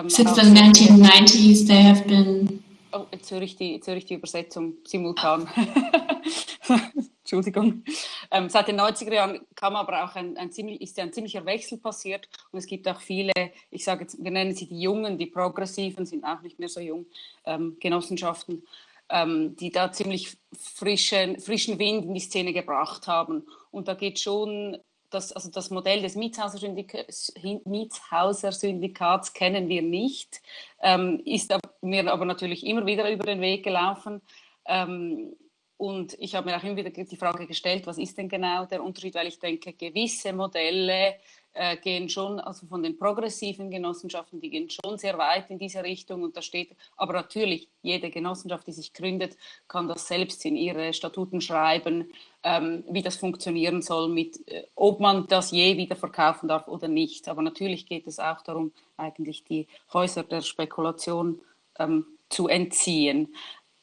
Since the 1990s they have been. Oh, jetzt höre ich die, jetzt höre ich die Übersetzung simultan. *laughs* Entschuldigung. Ähm, seit den 90er Jahren kam aber auch ein, ein ziemlich, ist ja ein ziemlicher Wechsel passiert und es gibt auch viele, ich sage jetzt, wir nennen sie die Jungen, die Progressiven, sind auch nicht mehr so jung, ähm, Genossenschaften, ähm, die da ziemlich frischen, frischen Wind in die Szene gebracht haben. Und da geht schon das, also das Modell des Mietshauser-Syndikats kennen wir nicht, ähm, ist mir aber natürlich immer wieder über den Weg gelaufen. Ähm, und ich habe mir auch immer wieder die Frage gestellt, was ist denn genau der Unterschied, weil ich denke, gewisse Modelle äh, gehen schon, also von den progressiven Genossenschaften, die gehen schon sehr weit in diese Richtung. Und da steht, aber natürlich, jede Genossenschaft, die sich gründet, kann das selbst in ihre Statuten schreiben, ähm, wie das funktionieren soll, mit, äh, ob man das je wieder verkaufen darf oder nicht. Aber natürlich geht es auch darum, eigentlich die Häuser der Spekulation ähm, zu entziehen.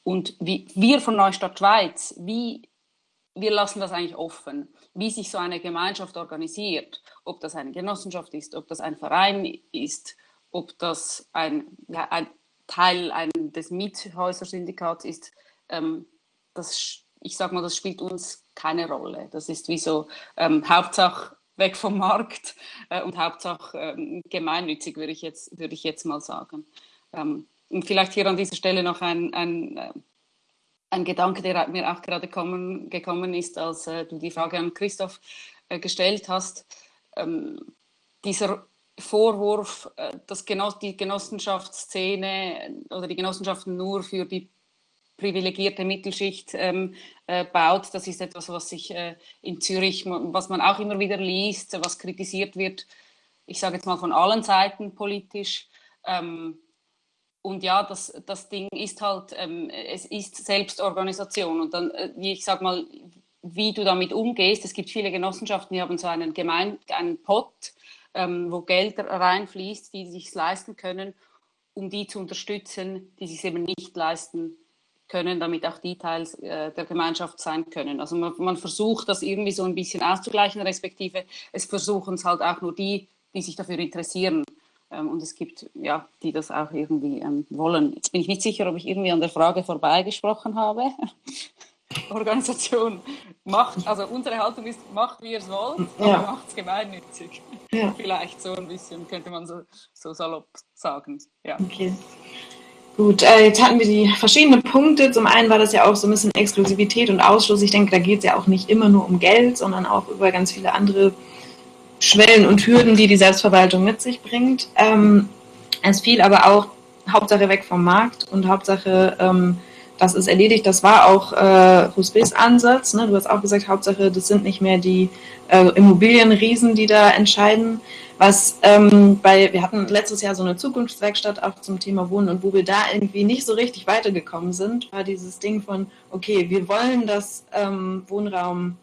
Und wie, wir von Neustadt Schweiz, wie, wir lassen das eigentlich offen wie sich so eine Gemeinschaft organisiert, ob das eine Genossenschaft ist, ob das ein Verein ist, ob das ein, ja, ein Teil ein, des Miethäusersyndikats ist, ähm, das, ich sage mal, das spielt uns keine Rolle. Das ist wie so ähm, Hauptsache weg vom Markt äh, und Hauptsache ähm, gemeinnützig, würde ich, jetzt, würde ich jetzt mal sagen. Ähm, und vielleicht hier an dieser Stelle noch ein, ein äh, ein Gedanke, der mir auch gerade kommen, gekommen ist, als äh, du die Frage an Christoph äh, gestellt hast. Ähm, dieser Vorwurf, äh, dass Genoss die Genossenschaftsszene oder die Genossenschaften nur für die privilegierte Mittelschicht ähm, äh, baut, das ist etwas, was sich äh, in Zürich, was man auch immer wieder liest, was kritisiert wird, ich sage jetzt mal von allen Seiten politisch. Ähm, und ja, das, das Ding ist halt, ähm, es ist Selbstorganisation. Und dann, äh, ich sag mal, wie du damit umgehst. Es gibt viele Genossenschaften, die haben so einen, Gemein einen Pot, ähm, wo Geld reinfließt, die sich leisten können, um die zu unterstützen, die sich eben nicht leisten können, damit auch die Teil äh, der Gemeinschaft sein können. Also man, man, versucht das irgendwie so ein bisschen auszugleichen, respektive es versuchen es halt auch nur die, die sich dafür interessieren. Ähm, und es gibt, ja, die das auch irgendwie ähm, wollen. Jetzt bin ich nicht sicher, ob ich irgendwie an der Frage vorbeigesprochen habe. *laughs* Organisation macht, also unsere Haltung ist, macht wie ihr es wollt, aber ja. macht es gemeinnützig. Ja. Vielleicht so ein bisschen, könnte man so, so salopp sagen. Ja. Okay. Gut, äh, jetzt hatten wir die verschiedenen Punkte. Zum einen war das ja auch so ein bisschen Exklusivität und Ausschluss. Ich denke, da geht es ja auch nicht immer nur um Geld, sondern auch über ganz viele andere Schwellen und Hürden, die die Selbstverwaltung mit sich bringt. Ähm, es fiel aber auch Hauptsache weg vom Markt und Hauptsache, ähm, das ist erledigt. Das war auch äh, Husbys Ansatz. Ne? Du hast auch gesagt, Hauptsache, das sind nicht mehr die äh, Immobilienriesen, die da entscheiden. Was ähm, bei, wir hatten letztes Jahr so eine Zukunftswerkstatt auch zum Thema Wohnen und wo wir da irgendwie nicht so richtig weitergekommen sind, war dieses Ding von, okay, wir wollen, dass ähm, Wohnraum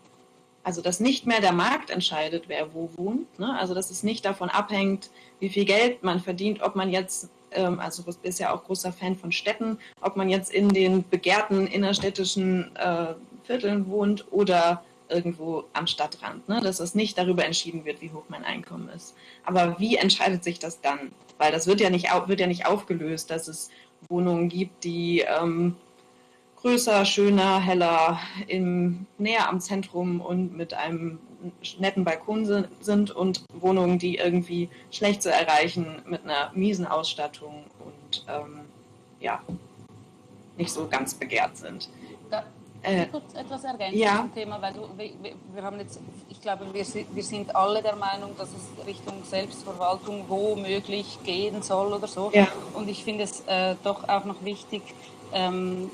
also dass nicht mehr der Markt entscheidet, wer wo wohnt. Ne? Also dass es nicht davon abhängt, wie viel Geld man verdient, ob man jetzt, ähm, also du bist ja auch großer Fan von Städten, ob man jetzt in den begehrten innerstädtischen äh, Vierteln wohnt oder irgendwo am Stadtrand. Ne? Dass es nicht darüber entschieden wird, wie hoch mein Einkommen ist. Aber wie entscheidet sich das dann? Weil das wird ja nicht, wird ja nicht aufgelöst, dass es Wohnungen gibt, die ähm, größer, schöner, heller, im, näher am Zentrum und mit einem netten Balkon sind und Wohnungen, die irgendwie schlecht zu erreichen mit einer miesen Ausstattung und ähm, ja, nicht so ganz begehrt sind. Da, äh, kurz etwas ergänzen ja. zum Thema, weil du, wir, wir, haben jetzt, ich glaube, wir, wir sind alle der Meinung, dass es Richtung Selbstverwaltung womöglich gehen soll oder so. Ja. Und ich finde es äh, doch auch noch wichtig, ähm,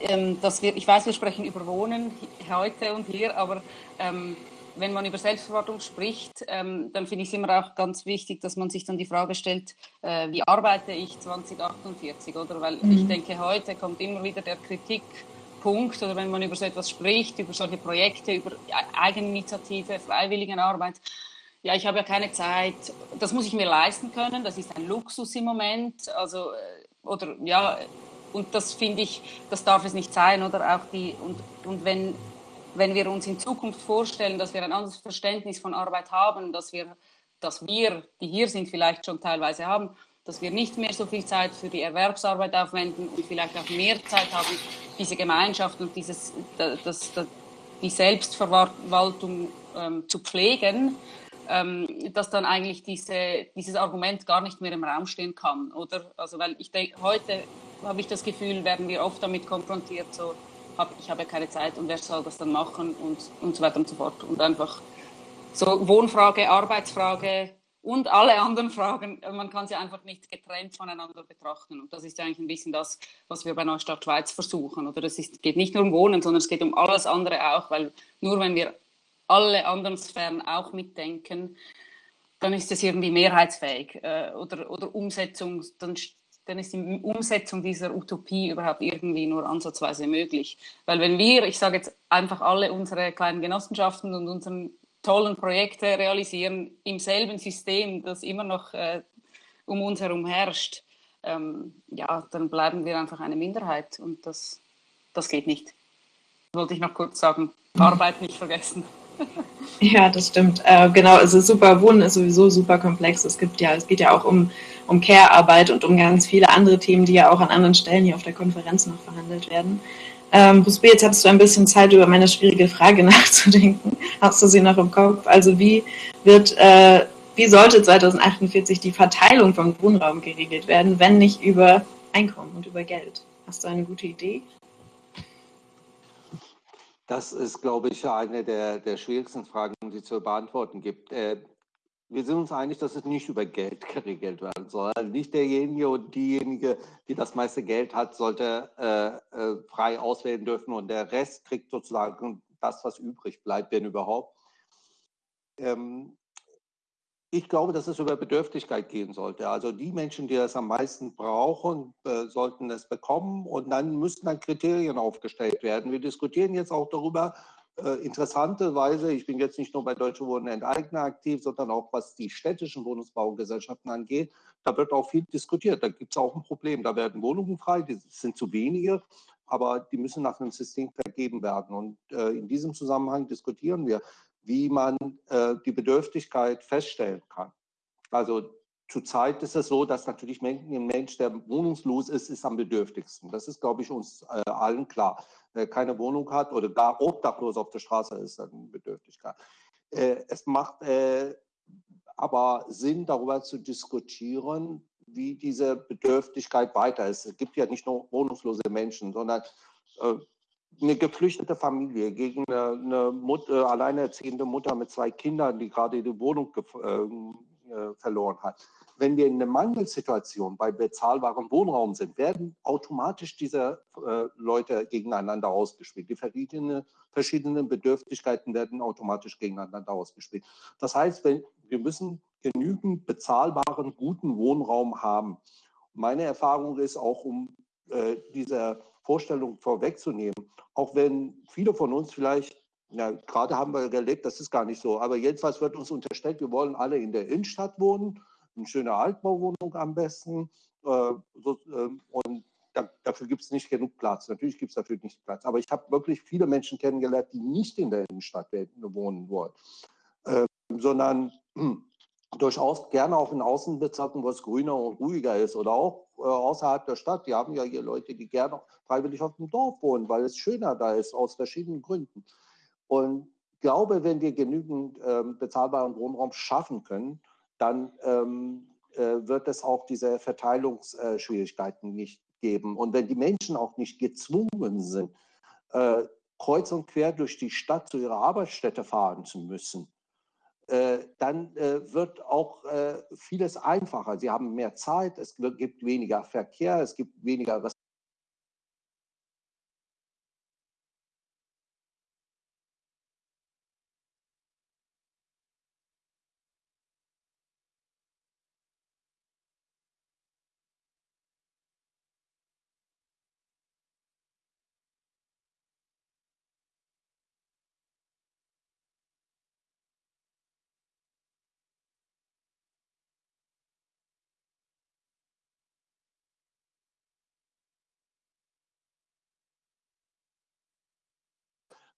ähm, dass wir, ich weiß, wir sprechen über Wohnen heute und hier, aber ähm, wenn man über Selbstverwaltung spricht, ähm, dann finde ich es immer auch ganz wichtig, dass man sich dann die Frage stellt, äh, wie arbeite ich 2048, oder? Weil mhm. ich denke, heute kommt immer wieder der Kritikpunkt, oder wenn man über so etwas spricht, über solche Projekte, über Eigeninitiative, Freiwilligenarbeit, ja, ich habe ja keine Zeit, das muss ich mir leisten können, das ist ein Luxus im Moment, also, äh, oder ja, und das finde ich, das darf es nicht sein, oder? Auch die, und, und wenn, wenn wir uns in Zukunft vorstellen, dass wir ein anderes Verständnis von Arbeit haben, dass wir, dass wir, die hier sind, vielleicht schon teilweise haben, dass wir nicht mehr so viel Zeit für die Erwerbsarbeit aufwenden und vielleicht auch mehr Zeit haben, diese Gemeinschaft und dieses, das, das, die Selbstverwaltung ähm, zu pflegen, ähm, dass dann eigentlich diese, dieses Argument gar nicht mehr im Raum stehen kann, oder? Also weil ich denke, heute habe ich das Gefühl, werden wir oft damit konfrontiert, so, hab, ich habe keine Zeit und wer soll das dann machen und, und so weiter und so fort. Und einfach so Wohnfrage, Arbeitsfrage und alle anderen Fragen, äh, man kann sie einfach nicht getrennt voneinander betrachten. Und das ist eigentlich ein bisschen das, was wir bei Neustadt Schweiz versuchen. Oder es geht nicht nur um Wohnen, sondern es geht um alles andere auch, weil nur wenn wir alle anderen Sphären auch mitdenken, dann ist es irgendwie mehrheitsfähig äh, oder, oder Umsetzung, dann, dann ist die Umsetzung dieser Utopie überhaupt irgendwie nur ansatzweise möglich. Weil wenn wir, ich sage jetzt einfach alle unsere kleinen Genossenschaften und unseren tollen Projekte realisieren im selben System, das immer noch äh, um uns herum herrscht, ähm, ja, dann bleiben wir einfach eine Minderheit und das, das geht nicht. Wollte ich noch kurz sagen, Arbeit nicht vergessen. *laughs* Ja, das stimmt. Äh, genau, also super Wohnen ist sowieso super komplex. Es gibt ja, es geht ja auch um, um Care-Arbeit und um ganz viele andere Themen, die ja auch an anderen Stellen hier auf der Konferenz noch verhandelt werden. Ähm, Busby, jetzt hattest du ein bisschen Zeit, über meine schwierige Frage *laughs* nachzudenken. Hast du sie noch im Kopf? Also wie wird, äh, wie sollte 2048 die Verteilung von Wohnraum geregelt werden, wenn nicht über Einkommen und über Geld? Hast du eine gute Idee? Das ist, glaube ich, eine der, der schwierigsten Fragen, die es zu beantworten gibt. Äh, wir sind uns einig, dass es nicht über Geld *laughs* geregelt werden soll. Nicht derjenige und diejenige, die das meiste Geld hat, sollte äh, äh, frei auswählen dürfen und der Rest kriegt sozusagen das, was übrig bleibt, wenn überhaupt. Ähm, ich glaube, dass es über Bedürftigkeit gehen sollte. Also die Menschen, die das am meisten brauchen, äh, sollten es bekommen und dann müssten dann Kriterien aufgestellt werden. Wir diskutieren jetzt auch darüber, interessanterweise, ich bin jetzt nicht nur bei Deutsche Wohnen Enteigner aktiv, sondern auch was die städtischen Wohnungsbaugesellschaften angeht, da wird auch viel diskutiert. Da gibt es auch ein Problem. Da werden Wohnungen frei, die sind zu wenige, aber die müssen nach einem System vergeben werden. Und äh, in diesem Zusammenhang diskutieren wir, wie man äh, die Bedürftigkeit feststellen kann. Also zurzeit ist es so, dass natürlich ein Mensch, der wohnungslos ist, ist am bedürftigsten. Das ist, glaube ich, uns äh, allen klar. Wer keine Wohnung hat oder gar obdachlos auf der Straße ist, dann Bedürftigkeit. Äh, es macht äh, aber Sinn, darüber zu diskutieren, wie diese Bedürftigkeit weiter ist. Es gibt ja nicht nur wohnungslose Menschen, sondern äh, eine geflüchtete Familie gegen eine, eine Mutter, äh, alleinerziehende Mutter mit zwei Kindern, die gerade die Wohnung äh, äh, verloren hat. Wenn wir in einer Mangelsituation bei bezahlbarem Wohnraum sind, werden automatisch diese äh, Leute gegeneinander ausgespielt. Die verschiedenen, verschiedenen Bedürftigkeiten werden automatisch gegeneinander ausgespielt. Das heißt, wenn, wir müssen genügend bezahlbaren, guten Wohnraum haben. Meine Erfahrung ist auch, um äh, diese Vorstellung vorwegzunehmen, auch wenn viele von uns vielleicht, ja, gerade haben wir erlebt, das ist gar nicht so, aber jedenfalls wird uns unterstellt, wir wollen alle in der Innenstadt wohnen, eine schöne Altbauwohnung am besten. Äh, so, äh, und da, dafür gibt es nicht genug Platz. Natürlich gibt es dafür nicht Platz. Aber ich habe wirklich viele Menschen kennengelernt, die nicht in der Innenstadt wohnen wollen, äh, sondern *clears throat* durchaus gerne auch in Außenbezirken, wo es grüner und ruhiger ist oder auch äh, außerhalb der Stadt. Die haben ja hier Leute, die gerne freiwillig auf dem Dorf wohnen, weil es schöner da ist, aus verschiedenen Gründen. Und ich glaube, wenn wir genügend ähm, bezahlbaren Wohnraum schaffen können, dann ähm, äh, wird es auch diese Verteilungsschwierigkeiten nicht geben. Und wenn die Menschen auch nicht gezwungen sind, äh, kreuz und quer durch die Stadt zu ihrer Arbeitsstätte fahren zu müssen, äh, dann äh, wird auch äh, vieles einfacher. Sie haben mehr Zeit, es gibt weniger Verkehr, es gibt weniger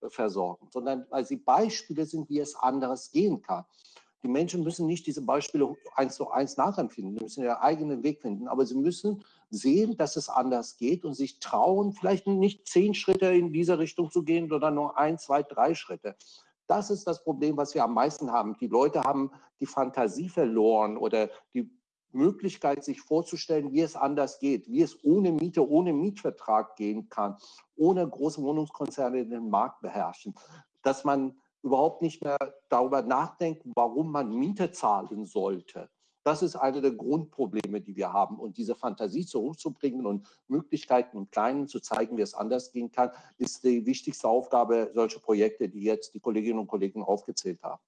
versorgen, sondern weil sie Beispiele sind, wie es anderes gehen kann. Die Menschen müssen nicht diese Beispiele eins zu eins nachempfinden, sie müssen ihren eigenen Weg finden, aber sie müssen sehen, dass es anders geht und sich trauen, vielleicht nicht zehn Schritte in diese Richtung zu gehen, sondern nur ein, zwei, drei Schritte. Das ist das Problem, was wir am meisten haben. Die Leute haben die Fantasie verloren oder die Möglichkeit, sich vorzustellen, wie es anders geht, wie es ohne Miete, ohne Mietvertrag gehen kann, ohne große Wohnungskonzerne den Markt beherrschen, dass man überhaupt nicht mehr darüber nachdenken, warum man Miete zahlen sollte. Das ist eine der Grundprobleme, die wir haben. Und diese Fantasie zurückzubringen und Möglichkeiten im Kleinen zu zeigen, wie es anders gehen kann, ist die wichtigste Aufgabe solcher Projekte, die jetzt die Kolleginnen und Kollegen aufgezählt haben.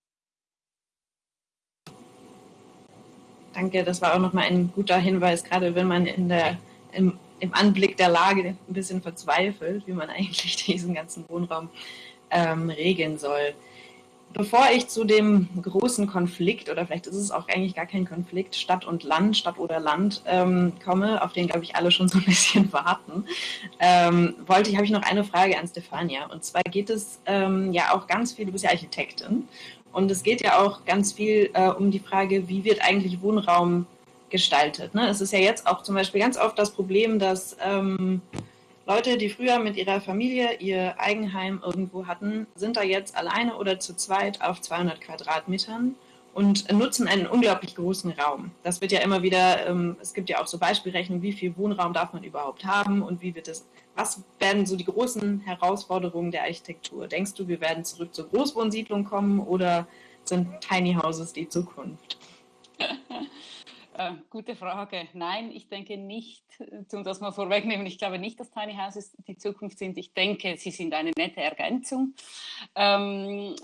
Danke, das war auch nochmal ein guter Hinweis, gerade wenn man in der, im, im, Anblick der Lage ein bisschen verzweifelt, wie man *laughs* eigentlich diesen ganzen Wohnraum ähm, regeln soll. Bevor ich zu dem großen Konflikt, oder vielleicht ist es auch eigentlich gar kein Konflikt, Stadt und Land, Stadt oder Land ähm, komme, auf den, glaube ich, alle schon so ein *laughs* bisschen warten, ähm, wollte ich, habe ich noch eine Frage an Stefania. Und zwar geht es ähm, ja auch ganz viel, du bist ja Architektin, und es geht ja auch ganz viel äh, um die Frage, wie wird eigentlich Wohnraum gestaltet. Ne? Es ist ja jetzt auch zum Beispiel ganz oft das Problem, dass ähm, Leute, die früher mit ihrer Familie ihr Eigenheim irgendwo hatten, sind da jetzt alleine oder zu zweit auf 200 Quadratmetern und nutzen einen unglaublich großen Raum. Das wird ja immer wieder, ähm, es gibt ja auch so Beispielrechnungen, wie viel Wohnraum darf man überhaupt haben und wie wird es, was werden so die großen Herausforderungen der Architektur? Denkst du, wir werden zurück zur Großwohnsiedlung kommen oder sind Tiny Houses die Zukunft? *laughs* Äh, gute Frage. Nein, ich denke nicht, um das mal vorwegnehmen, ich glaube nicht, dass Tiny Houses die Zukunft sind. Ich denke, sie sind eine nette Ergänzung. Ähm,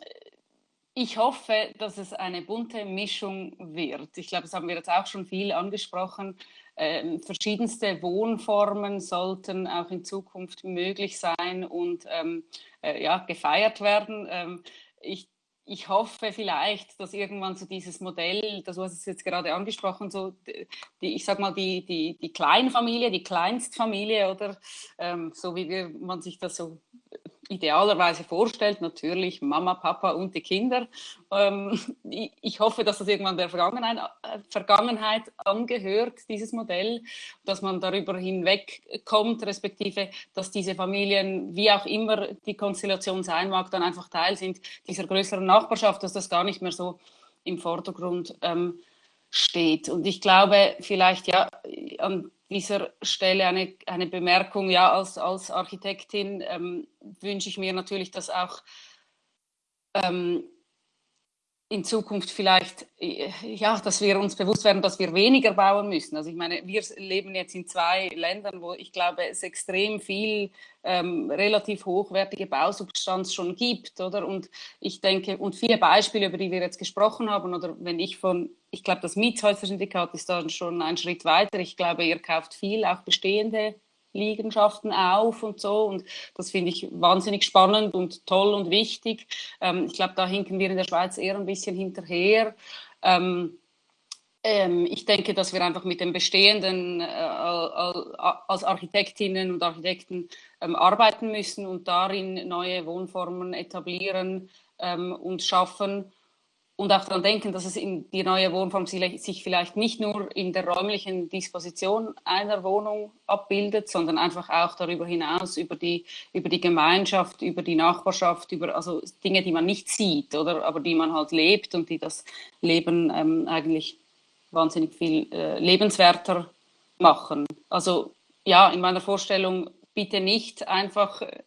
ich hoffe, dass es eine bunte Mischung wird. Ich glaube, das haben wir jetzt auch schon viel angesprochen. Ähm, verschiedenste Wohnformen sollten auch in Zukunft möglich sein und ähm, äh, ja, gefeiert werden. Ähm, ich ich hoffe vielleicht, dass irgendwann so dieses Modell, das du hast es jetzt gerade angesprochen, so die, ich sag mal die, die, die Kleinfamilie, die Kleinstfamilie oder ähm, so wie wir, man sich das so idealerweise vorstellt, natürlich Mama, Papa und die Kinder. Ähm, ich hoffe, dass das irgendwann der Vergangenheit, äh, Vergangenheit angehört, dieses Modell, dass man darüber hinwegkommt, respektive, dass diese Familien, wie auch immer die Konstellation sein mag, dann einfach Teil sind dieser größeren Nachbarschaft, dass das gar nicht mehr so im Vordergrund ähm, steht. Und ich glaube, vielleicht ja, an dieser Stelle eine, eine Bemerkung. Ja, als, als Architektin ähm, wünsche ich mir natürlich, dass auch ähm, in Zukunft vielleicht, äh, ja, dass wir uns bewusst werden, dass wir weniger bauen müssen. Also ich meine, wir leben jetzt in zwei Ländern, wo ich glaube, es extrem viel ähm, relativ hochwertige Bausubstanz schon gibt, oder? Und ich denke, und viele Beispiele, über die wir jetzt gesprochen haben, oder wenn ich von, ich glaube, das Mietshäuser-Syndikat ist dann schon ein Schritt weiter. Ich glaube, ihr kauft viel, auch bestehende Liegenschaften auf und so. Und das finde ich wahnsinnig spannend und toll und wichtig. Ähm, ich glaube, da hinken wir in der Schweiz eher ein bisschen hinterher. Ähm, ähm, ich denke, dass wir einfach mit dem Bestehenden äh, als Architektinnen und Architekten ähm, arbeiten müssen und darin neue Wohnformen etablieren ähm, und schaffen und auch daran denken, dass es in die neue Wohnform sich vielleicht nicht nur in der räumlichen Disposition einer Wohnung abbildet, sondern einfach auch darüber hinaus über die, über die Gemeinschaft, über die Nachbarschaft, über also Dinge, die man nicht sieht, oder aber die man halt lebt und die das Leben ähm, eigentlich wahnsinnig viel äh, lebenswerter machen. Also ja, in meiner Vorstellung bitte nicht einfach äh,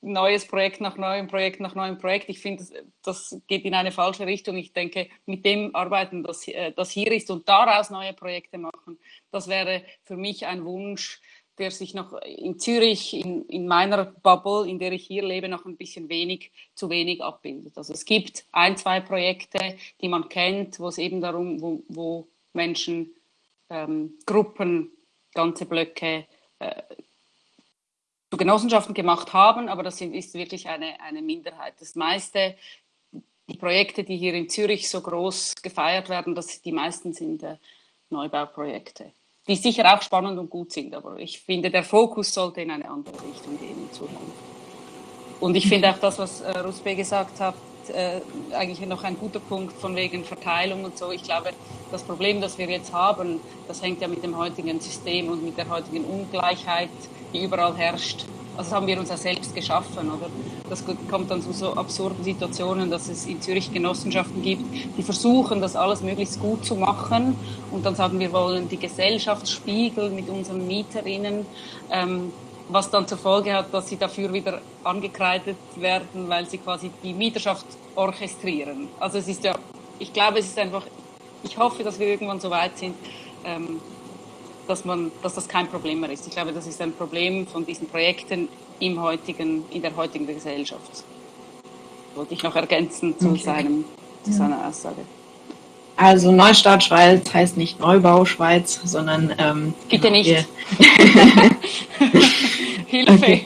neues Projekt nach neuem Projekt nach neuem Projekt. Ich finde, das, geht in eine falsche Richtung. Ich denke, mit dem arbeiten, das, äh, das hier ist und daraus neue Projekte machen, das wäre für mich ein Wunsch, der sich noch in Zürich, in, in meiner Bubble, in der ich hier lebe, noch ein bisschen wenig, zu wenig abbildet. Also es gibt ein, zwei Projekte, die man kennt, wo es eben darum, wo, wo Menschen, ähm, Gruppen, ganze Blöcke äh, zu Genossenschaften gemacht haben, aber das ist wirklich eine, eine Minderheit. Das meiste, die Projekte, die hier in Zürich so groß gefeiert werden, das, die meisten sind äh, Neubauprojekte, die sicher auch spannend und gut sind, aber ich finde, der Fokus sollte in eine andere Richtung gehen in Zukunft. Und ich finde auch das, was äh, Rusbe gesagt hat, äh, eigentlich noch ein guter Punkt von wegen Verteilung und so. Ich glaube, das Problem, das wir jetzt haben, das hängt ja mit dem heutigen System und mit der heutigen Ungleichheit, die überall herrscht. Also das haben wir uns ja selbst geschaffen, oder? Das kommt dann zu so absurden Situationen, dass es in Zürich Genossenschaften gibt, die versuchen, das alles möglichst gut zu machen. Und dann sagen wir wollen die Gesellschaft spiegeln mit unseren Mieterinnen. Ähm, was dann zur Folge hat, dass sie dafür wieder angekreidet werden, weil sie quasi die Mieterschaft orchestrieren. Also es ist ja, ich glaube, es ist einfach, ich hoffe, dass wir irgendwann so weit sind, ähm, dass, man, dass das kein Problem mehr ist. Ich glaube, das ist ein Problem von diesen Projekten im heutigen, in der heutigen Gesellschaft. Wollte ich noch ergänzen zu, okay. seinem, zu seiner Aussage. Also Neustart Schweiz heißt nicht Neubau Schweiz, sondern ähm, bitte nicht. *laughs* Hilfe.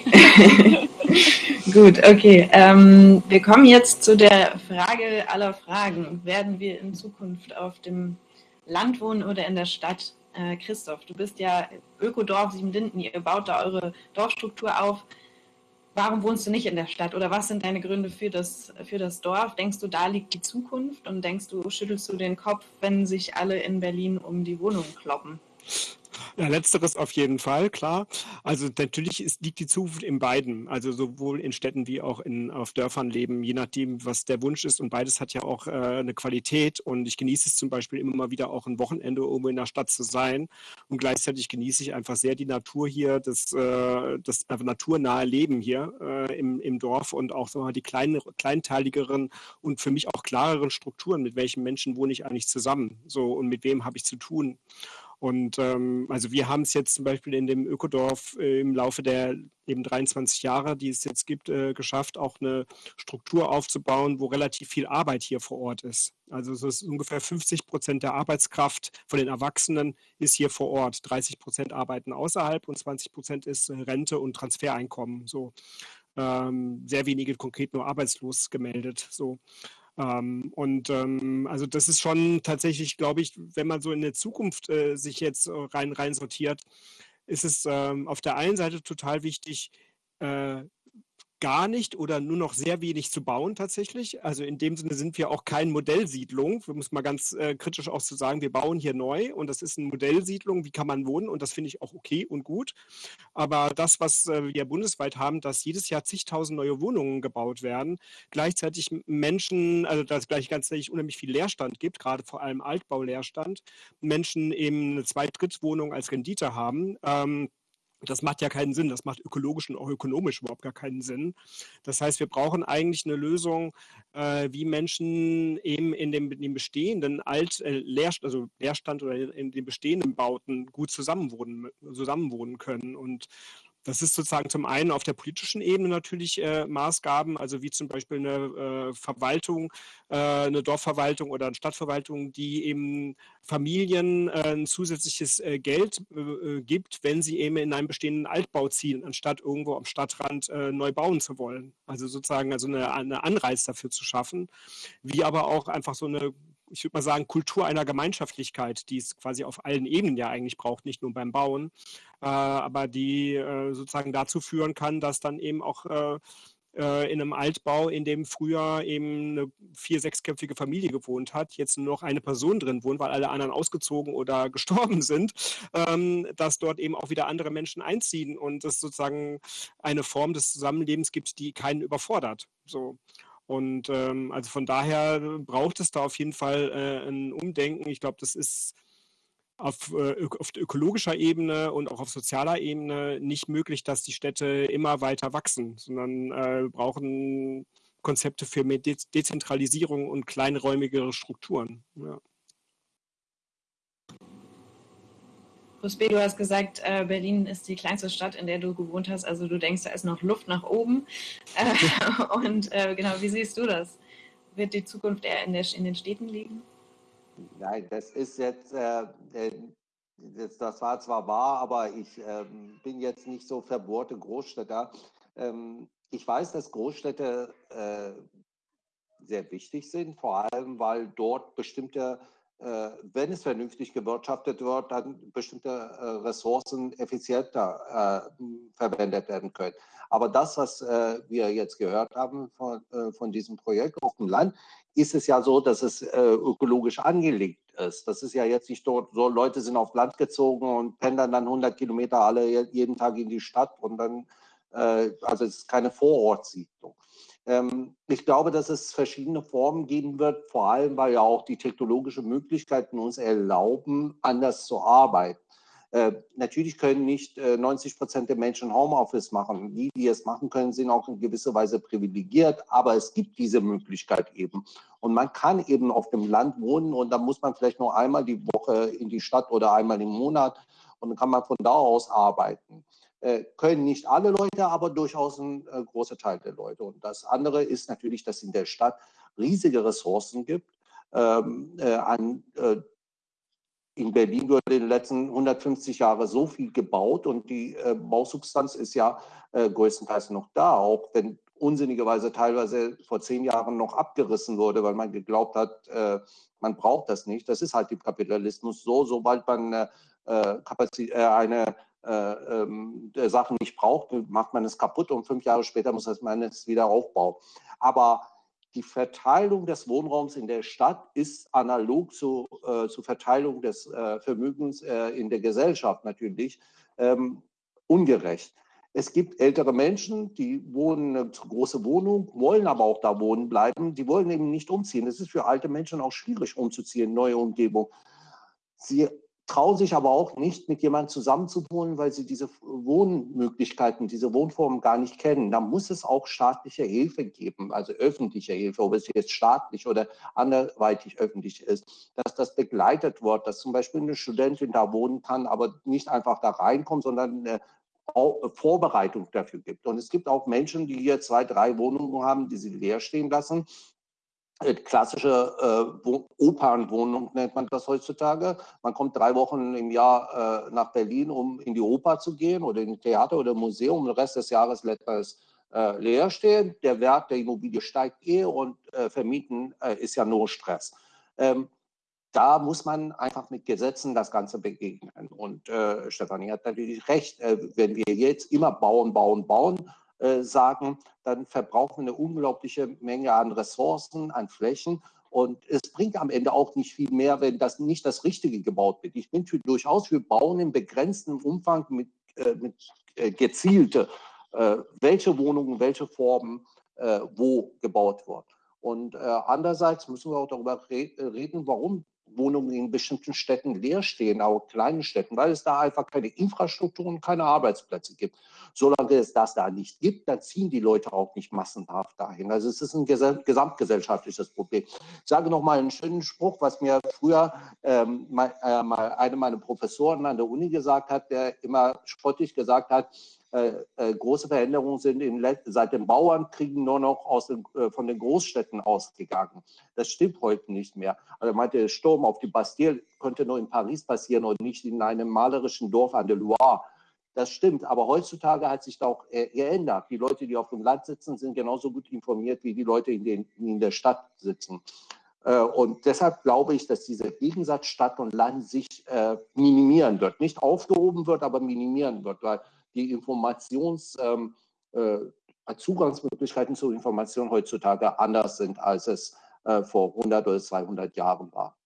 *laughs* Gut, okay. Ähm, wir kommen jetzt zu der Frage aller Fragen. Werden wir in Zukunft auf dem Land wohnen oder in der Stadt? Äh, Christoph, du bist ja Ökodorf Siebenlinden, ihr baut da eure Dorfstruktur auf. Warum wohnst du nicht in der Stadt oder was sind deine Gründe für das, für das Dorf? Denkst du, da liegt die Zukunft und denkst du, schüttelst du den Kopf, wenn sich alle in Berlin um die Wohnung kloppen? Ja, letzteres auf jeden Fall, klar. Also natürlich ist, liegt die Zukunft in beiden, also sowohl in Städten wie auch in, auf Dörfern leben, je nachdem, was der Wunsch ist. Und beides hat ja auch äh, eine Qualität. Und ich genieße es zum Beispiel immer mal wieder auch ein Wochenende irgendwo in der Stadt zu sein. Und gleichzeitig genieße ich einfach sehr die Natur hier, das, äh, das einfach naturnahe Leben hier äh, im, im Dorf und auch so die kleinen, kleinteiligeren und für mich auch klareren Strukturen, mit welchen Menschen wohne ich eigentlich zusammen so und mit wem habe ich zu tun. Und ähm, also wir haben es jetzt zum Beispiel in dem Ökodorf äh, im Laufe der eben 23 Jahre, die es jetzt gibt, äh, geschafft, auch eine Struktur aufzubauen, wo relativ viel Arbeit hier vor Ort ist. Also es ist ungefähr 50 Prozent der Arbeitskraft von den Erwachsenen ist hier vor Ort. 30 Prozent arbeiten außerhalb und 20 Prozent ist äh, Rente und Transfereinkommen. So ähm, sehr wenige konkret nur arbeitslos gemeldet. So ähm, und ähm, also das ist schon tatsächlich, glaube ich, wenn man so in der Zukunft äh, sich jetzt rein, rein sortiert, ist es ähm, auf der einen Seite total wichtig, äh, gar nicht oder nur noch sehr wenig zu bauen tatsächlich. Also in dem Sinne sind wir auch kein Modellsiedlung. Wir müssen mal ganz äh, kritisch auch zu sagen, wir bauen hier neu und das ist eine Modellsiedlung. Wie kann man wohnen? Und das finde ich auch okay und gut. Aber das, was äh, wir bundesweit haben, dass jedes Jahr zigtausend neue Wohnungen gebaut werden, gleichzeitig Menschen, also dass es gleich ganzjährig unheimlich viel Leerstand gibt, gerade vor allem Altbauleerstand, Menschen eben eine Zweit-Drittwohnung als Rendite haben. Ähm, das macht ja keinen Sinn. Das macht ökologisch und auch ökonomisch überhaupt gar keinen Sinn. Das heißt, wir brauchen eigentlich eine Lösung, äh, wie Menschen eben in dem, in dem bestehenden Alt, äh, Leerstand, also Leerstand oder in den bestehenden Bauten gut zusammenwohnen, zusammenwohnen können. Und das ist sozusagen zum einen auf der politischen Ebene natürlich äh, Maßgaben, also wie zum Beispiel eine äh, Verwaltung, äh, eine Dorfverwaltung oder eine Stadtverwaltung, die eben Familien äh, ein zusätzliches äh, Geld äh, gibt, wenn sie eben in einem bestehenden Altbau ziehen, anstatt irgendwo am Stadtrand neu bauen zu wollen. Also sozusagen also eine, eine Anreiz dafür zu schaffen, wie aber auch einfach so eine ich würde mal sagen, Kultur einer Gemeinschaftlichkeit, die es quasi auf allen Ebenen ja eigentlich braucht, nicht nur beim Bauen, äh, aber die äh, sozusagen dazu führen kann, dass dann eben auch äh, äh in einem Altbau, in dem früher eben eine vier-, sechsköpfige Familie gewohnt hat, jetzt nur noch eine Person drin wohnt, weil alle anderen ausgezogen oder *laughs* gestorben sind, ähm, dass dort eben auch wieder andere Menschen einziehen und es sozusagen eine Form des Zusammenlebens gibt, die keinen überfordert. So. Und ähm, also von daher braucht es da auf jeden Fall äh, ein Umdenken. Ich glaube, das ist auf, äh, auf ökologischer Ebene und auch auf sozialer Ebene nicht möglich, dass die Städte immer weiter wachsen, sondern äh, brauchen Konzepte für mehr De Dezentralisierung und kleinräumigere Strukturen. Ja. Rusbe, du hast gesagt, äh, Berlin ist die kleinste Stadt, in der du gewohnt hast. Also du denkst, da ist noch Luft nach oben. Äh, *laughs* und äh, genau, wie siehst du das? Wird die Zukunft eher in, der, in den Städten liegen? Nein, das ist jetzt, äh, das, das, war zwar wahr, aber ich ähm, bin jetzt nicht so verbohrte Großstädter. Ähm, ich weiß, dass Großstädte äh, sehr wichtig sind, vor allem weil dort bestimmte äh, wenn es vernünftig gewirtschaftet wird, dann bestimmte äh, Ressourcen effizienter äh, verwendet werden können. Aber das, was wir jetzt gehört haben von, von diesem Projekt auf dem Land, ist es ja so, dass es ökologisch angelegt ist. Das ist ja jetzt nicht dort so, Leute sind auf Land gezogen und pendern dann 100 Kilometer alle jeden Tag in die Stadt und dann, also es ist keine Vorortsiedlung. Ähm, ich glaube, dass es verschiedene Formen geben wird, vor allem weil ja auch die technologischen Möglichkeiten uns erlauben, anders zu arbeiten. Äh, natürlich können nicht äh, 90 Prozent der Menschen Homeoffice machen. Die, die es machen können, sind auch in gewisser Weise privilegiert, aber es gibt diese Möglichkeit eben. Und man kann eben auf dem Land wohnen und da muss man vielleicht nur einmal die Woche in die Stadt oder einmal im Monat und dann kann man von da aus arbeiten. Äh, können nicht alle Leute, aber durchaus ein äh, großer Teil der Leute. Und das andere ist natürlich, dass in der Stadt riesige Ressourcen gibt. Ähm, äh, an, äh, in Berlin wurde in den letzten 150 Jahren so viel gebaut und die äh, Bausubstanz ist ja äh, größtenteils noch da, auch wenn unsinnigerweise teilweise vor zehn Jahren noch abgerissen wurde, weil man geglaubt hat, äh, man braucht das nicht. Das ist halt im Kapitalismus so, sobald man äh, eine äh, ähm, Sachen nicht braucht, macht man es kaputt und fünf Jahre später muss man es wieder aufbauen. Aber die Verteilung des Wohnraums in der Stadt ist analog zu, äh, zur Verteilung des äh, Vermögens äh, in der Gesellschaft natürlich ähm, ungerecht. Es gibt ältere Menschen, die wohnen eine große Wohnung, wollen aber auch da wohnen bleiben. Die wollen eben nicht umziehen. Es ist für alte Menschen auch schwierig umzuziehen, neue Umgebung. Sie trauen sich aber auch nicht, mit jemandem zusammenzuwohnen, weil sie diese Wohnmöglichkeiten, diese Wohnformen gar nicht kennen. Da muss es auch staatliche Hilfe geben, also öffentliche Hilfe, ob es jetzt staatlich oder anderweitig öffentlich ist, dass das begleitet wird, dass zum Beispiel eine Studentin da wohnen kann, aber nicht einfach da reinkommt, sondern eine Vorbereitung dafür gibt. Und es gibt auch Menschen, die hier zwei, drei Wohnungen haben, die sie leer stehen lassen äh, klassische äh, Opernwohnung nennt man das heutzutage. Man kommt drei Wochen im Jahr äh, nach Berlin, um in die Oper zu gehen oder in Theater oder Museum. Den Rest des Jahres lässt es äh, leer stehen. Der Wert der Immobilie steigt eh und äh, vermieten äh, ist ja nur Stress. Ähm, da muss man einfach mit Gesetzen das Ganze begegnen. Und äh, Stefanie hat natürlich recht, wenn wir jetzt immer bauen, bauen, bauen, äh, sagen, dann verbrauchen wir eine unglaubliche Menge an Ressourcen, an Flächen. Und es bringt am Ende auch nicht viel mehr, wenn das nicht das Richtige gebaut wird. Ich bin für, durchaus für Bauen im begrenzten Umfang mit, äh, mit äh, gezielte, äh, welche Wohnungen, welche Formen, äh, wo gebaut wird. Und andererseits müssen wir auch darüber re reden, warum Wohnungen in bestimmten Städten leer stehen, auch kleinen Städten, weil es da einfach keine Infrastruktur und keine Arbeitsplätze gibt. Solange es das da nicht gibt, dann ziehen die Leute auch nicht massenhaft dahin. Also es ist ein gesamtgesellschaftliches Problem. Ich sage noch mal einen schönen Spruch, was mir früher ähm, mal, äh, mal eine meiner Professoren an der Uni gesagt hat, der immer spottig gesagt hat, große Veränderungen sind in, seit den Bauernkriegen nur noch aus den, äh, von den Großstädten ausgegangen. Das stimmt heute nicht mehr. Also meinte, der Sturm auf die Bastille könnte nur in Paris passieren und nicht in einem malerischen Dorf an der Loire. Das stimmt, aber heutzutage hat sich da auch geändert. Die Leute, die auf dem Land sitzen, sind genauso gut informiert wie die Leute, in, den, in der Stadt sitzen. Und deshalb glaube ich, dass dieser Gegensatz Stadt und Land sich minimieren wird. Nicht aufgehoben wird, aber minimieren wird, weil die Informations, ähm, äh, Zugangsmöglichkeiten zu Informationen heutzutage anders sind, als es äh, vor 100 oder 200 Jahren war.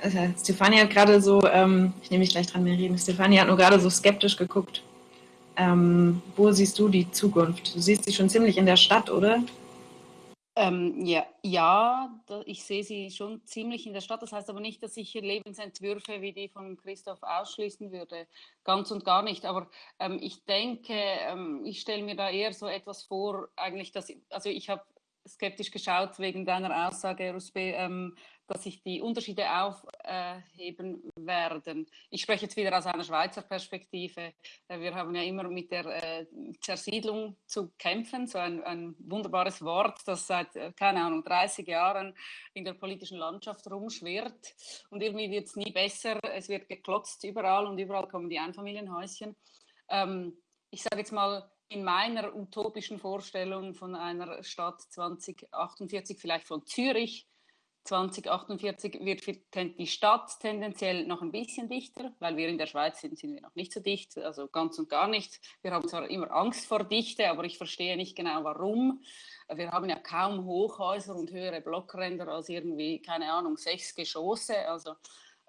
Äh, Stefanie hat gerade so, ähm, ich nehme mich gleich dran, mehr reden, Stefanie hat nur gerade so skeptisch geguckt. Ähm, wo siehst du die Zukunft? Du siehst sie schon ziemlich in der Stadt, oder? Ähm, ja, ja, ich sehe sie schon ziemlich in der Stadt. Das heißt aber nicht, dass ich Lebensentwürfe wie die von Christoph ausschließen würde. Ganz und gar nicht. Aber ähm, ich denke, ähm, ich stelle mir da eher so etwas vor, eigentlich, dass, also ich habe skeptisch geschaut wegen deiner Aussage, Rusbe, ähm, dass sich die Unterschiede aufheben werden. Ich spreche jetzt wieder aus einer Schweizer Perspektive. Wir haben ja immer mit der äh, Zersiedlung zu kämpfen, so ein, ein wunderbares Wort, das seit, äh, keine Ahnung, 30 Jahren in der politischen Landschaft rumschwirrt. Und irgendwie wird es nie besser. Es wird geklotzt überall und überall kommen die Einfamilienhäuschen. Ähm, ich sage jetzt mal, in meiner utopischen Vorstellung von einer Stadt 2048, vielleicht von Zürich, 2048 wird die Stadt tendenziell noch ein bisschen dichter, weil wir in der Schweiz sind, sind wir noch nicht so dicht, also ganz und gar nicht. Wir haben zwar immer Angst vor Dichte, aber ich verstehe nicht genau warum. Wir haben ja kaum Hochhäuser und höhere Blockränder als irgendwie, keine Ahnung, sechs Geschosse. Also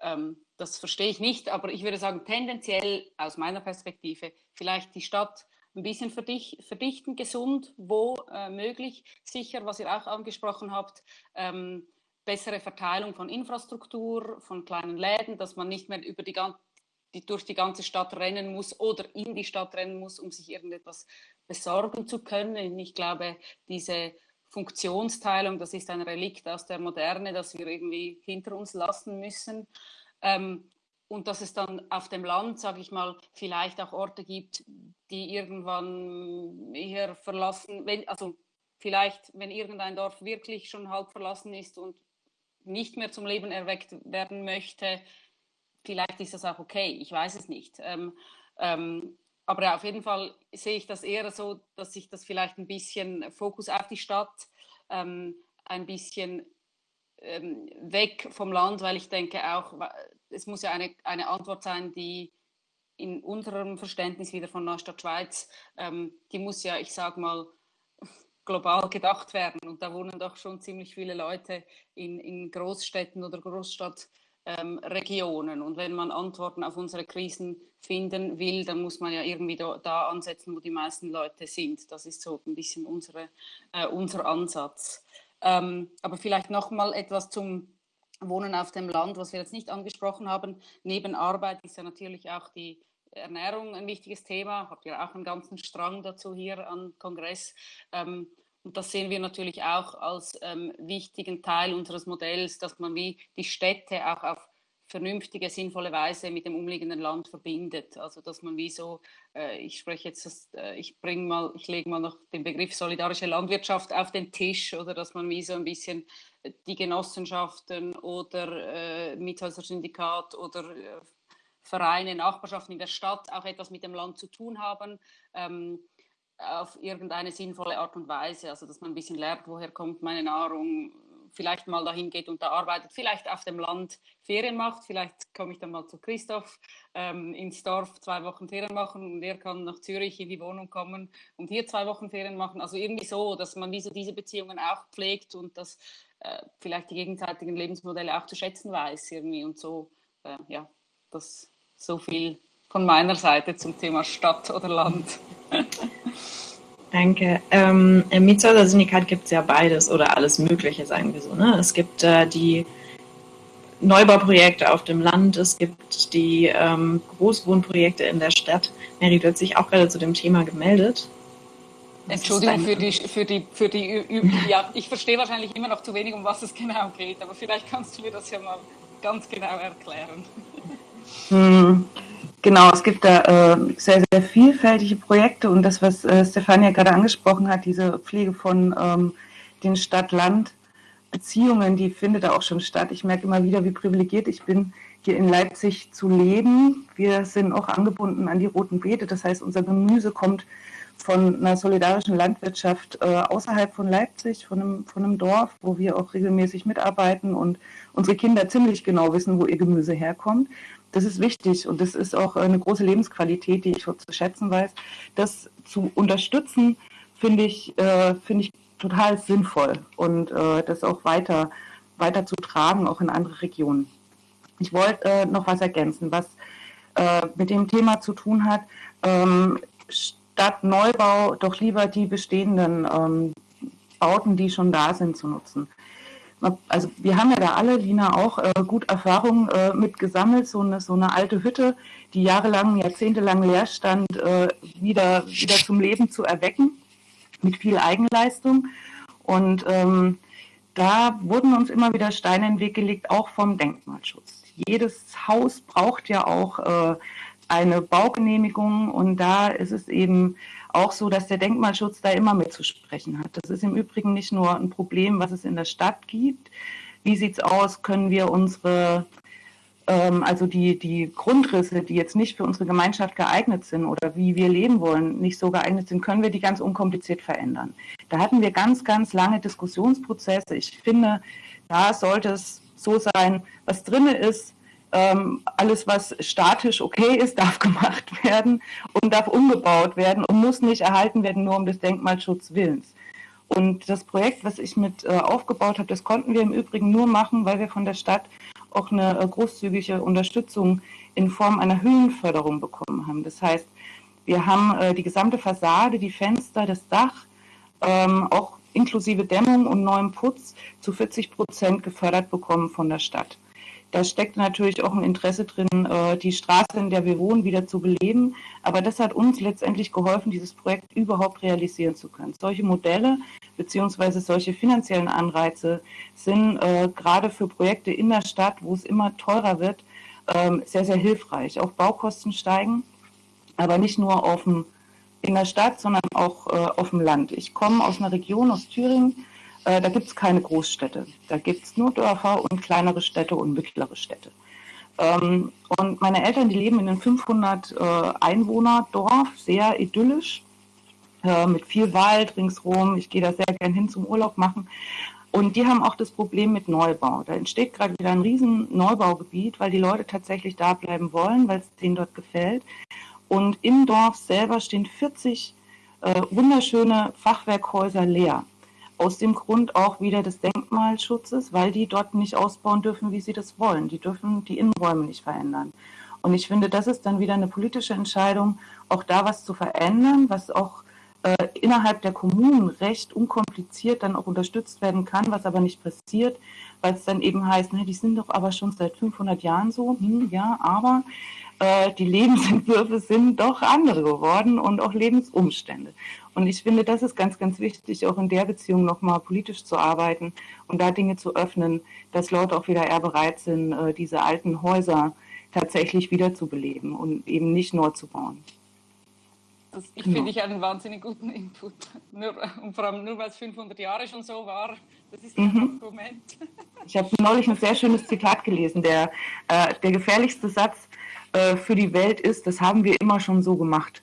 ähm, das verstehe ich nicht, aber ich würde sagen, tendenziell aus meiner Perspektive vielleicht die Stadt ein bisschen verdichten, gesund, wo äh, möglich, sicher, was ihr auch angesprochen habt. Ähm, bessere Verteilung von Infrastruktur, von kleinen Läden, dass man nicht mehr über die, die, durch die ganze Stadt rennen muss oder in die Stadt rennen muss, um sich irgendetwas besorgen zu können. Ich glaube, diese Funktionsteilung, das ist ein Relikt aus der Moderne, das wir irgendwie hinter uns lassen müssen. Ähm, und dass es dann auf dem Land, sage ich mal, vielleicht auch Orte gibt, die irgendwann eher verlassen, wenn, also vielleicht, wenn irgendein Dorf wirklich schon halb verlassen ist und nicht mehr zum Leben erweckt werden möchte, vielleicht ist das auch okay, ich weiß es nicht. Ähm, ähm, aber auf jeden Fall sehe ich das eher so, dass sich das vielleicht ein bisschen Fokus auf die Stadt, ähm, ein bisschen ähm, weg vom Land, weil ich denke auch, es muss ja eine, eine Antwort sein, die in unserem Verständnis wieder von Neustadt Schweiz, ähm, die muss ja, ich sage mal, global gedacht werden. Und da wohnen doch schon ziemlich viele Leute in, in Großstädten oder Großstadtregionen. Ähm, und wenn man Antworten auf unsere Krisen finden will, dann muss man ja irgendwie da, da, ansetzen, wo die meisten Leute sind. Das ist so ein bisschen unsere, äh, unser Ansatz. Ähm, aber vielleicht noch mal etwas zum Wohnen auf dem Land, was wir jetzt nicht angesprochen haben. Neben Arbeit ist ja natürlich auch die Ernährung ein wichtiges Thema. Habt ihr auch einen ganzen Strang dazu hier am Kongress. Ähm, und das sehen wir natürlich auch als ähm, wichtigen Teil unseres Modells, dass man wie die Städte auch auf vernünftige, sinnvolle Weise mit dem umliegenden Land verbindet. Also dass man wie so, äh, ich spreche jetzt, das, äh, ich bringe mal, ich lege mal noch den Begriff solidarische Landwirtschaft auf den Tisch oder dass man wie so ein bisschen die Genossenschaften oder äh, Miethäuser-Syndikat oder äh, Vereine, Nachbarschaften in der Stadt auch etwas mit dem Land zu tun haben. Ähm, auf irgendeine sinnvolle Art und Weise, also dass man ein bisschen lernt, woher kommt meine Nahrung, vielleicht mal dahin geht und da arbeitet, vielleicht auf dem Land Ferien macht, vielleicht komme ich dann mal zu Christoph ähm, ins Dorf zwei Wochen Ferien machen und er kann nach Zürich in die Wohnung kommen und hier zwei Wochen Ferien machen. Also irgendwie so, dass man diese, diese Beziehungen auch pflegt und dass äh, vielleicht die gegenseitigen Lebensmodelle auch zu schätzen weiß irgendwie und so, äh, ja, das so viel von meiner Seite zum Thema Stadt oder Land. Danke. Ähm, Im Mietshäuser-Syndikat gibt es ja beides oder alles Mögliche, sagen wir so. Ne? Es gibt äh, die Neubauprojekte auf dem Land, es gibt die ähm, Großwohnprojekte in der Stadt. Mary, du hast sich auch gerade zu dem Thema gemeldet. Entschuldigung für die, für die, für die, ja, ich verstehe wahrscheinlich immer noch zu wenig, um was es genau geht, aber vielleicht kannst du mir das ja mal ganz genau erklären. Hm. Genau, es gibt da äh, sehr, sehr vielfältige Projekte und das, was äh, Stefania gerade angesprochen hat, diese Pflege von ähm, den Stadt-Land-Beziehungen, die findet da auch schon statt. Ich merke immer wieder, wie privilegiert ich bin, hier in Leipzig zu leben. Wir sind auch angebunden an die Roten Beete, das heißt, unser Gemüse kommt von einer solidarischen Landwirtschaft äh, außerhalb von Leipzig, von einem, von einem Dorf, wo wir auch regelmäßig mitarbeiten und unsere Kinder ziemlich genau wissen, wo ihr Gemüse herkommt das ist wichtig und das ist auch eine große Lebensqualität, die ich zu schätzen weiß. Das zu unterstützen, finde ich, äh, finde ich total sinnvoll und äh, das auch weiter, weiter zu tragen, auch in andere Regionen. Ich wollte äh, noch was ergänzen, was äh, mit dem Thema zu tun hat. Ähm, statt Neubau doch lieber die bestehenden ähm, Bauten, die schon da sind, zu nutzen also wir haben ja da alle, Lina auch, äh, gut Erfahrung äh, mit gesammelt, so eine, so eine alte Hütte, die jahrelang, jahrzehntelang leer stand, äh, wieder, wieder zum Leben zu erwecken, mit viel Eigenleistung. Und ähm, da wurden uns immer wieder Steine in den Weg gelegt, auch vom Denkmalschutz. Jedes Haus braucht ja auch äh, eine Baugenehmigung und da ist es eben auch so, dass der Denkmalschutz da immer mitzusprechen hat. Das ist im Übrigen nicht nur ein Problem, was es in der Stadt gibt. Wie sieht es aus? Können wir unsere, ähm, also die, die Grundrisse, die jetzt nicht für unsere Gemeinschaft geeignet sind oder wie wir leben wollen, nicht so geeignet sind, können wir die ganz unkompliziert verändern? Da hatten wir ganz, ganz lange Diskussionsprozesse. Ich finde, da sollte es so sein, was drin ist, ähm, alles, was statisch okay ist, *laughs* darf gemacht werden und darf umgebaut werden und muss nicht erhalten werden, nur um des Denkmalschutzwillens. Und das Projekt, was ich mit äh, aufgebaut habe, das konnten wir im Übrigen nur machen, weil wir von der Stadt auch eine äh, großzügige Unterstützung in Form einer Höhenförderung bekommen haben. Das heißt, wir haben äh, die gesamte Fassade, die Fenster, das Dach, ähm, auch inklusive Dämmung und neuem Putz zu 40 Prozent gefördert bekommen von der Stadt. Da steckt natürlich auch ein Interesse drin, äh, die Straße, in der wir wohnen, wieder zu beleben. Aber das hat uns letztendlich geholfen, dieses Projekt überhaupt realisieren zu können. Solche Modelle beziehungsweise solche finanziellen Anreize sind äh, gerade für Projekte in der Stadt, wo es immer teurer wird, ähm, sehr, sehr hilfreich. Auch Baukosten steigen, aber nicht nur auf dem, in der Stadt, sondern auch äh, auf dem Land. Ich komme aus einer Region, aus Thüringen, äh, da gibt es keine Großstädte. Da gibt es nur Dörfer und kleinere Städte und mittlere Städte. Ähm, und meine Eltern, die leben in einem 500 äh, sehr idyllisch, äh, mit viel Wald ringsherum. Ich gehe da sehr gern hin zum Urlaub machen. Und die haben auch das Problem mit Neubau. Da entsteht gerade wieder ein riesen Neubaugebiet, weil die Leute tatsächlich da bleiben wollen, weil es denen dort gefällt. Und im Dorf selber stehen 40 äh, wunderschöne Fachwerkhäuser leer. Aus dem Grund auch wieder des Denkmalschutzes, weil die dort nicht ausbauen dürfen, wie sie das wollen. Die dürfen die Innenräume nicht verändern. Und ich finde, das ist dann wieder eine politische Entscheidung, auch da was zu verändern, was auch äh, innerhalb der Kommunen recht unkompliziert dann auch unterstützt werden kann, was aber nicht passiert, weil es dann eben heißt, ne, die sind doch aber schon seit 500 Jahren so, hm, ja, aber äh, die Lebensentwürfe sind doch andere geworden und auch Lebensumstände. Und ich finde, das ist ganz, ganz wichtig, auch in der Beziehung nochmal politisch zu arbeiten und da Dinge zu öffnen, dass Leute auch wieder eher bereit sind, äh, diese alten Häuser tatsächlich wiederzubeleben und eben nicht neu zu bauen. Das ich genau. finde ich einen wahnsinnig guten Input. *laughs* Nur, und vor allem nur, weil es 500 Jahre schon so war. Das ist ein mhm. Argument. *laughs* Ich habe neulich ein sehr schönes Zitat gelesen. Der, äh, der gefährlichste Satz äh, für die Welt ist, das haben wir immer schon so gemacht.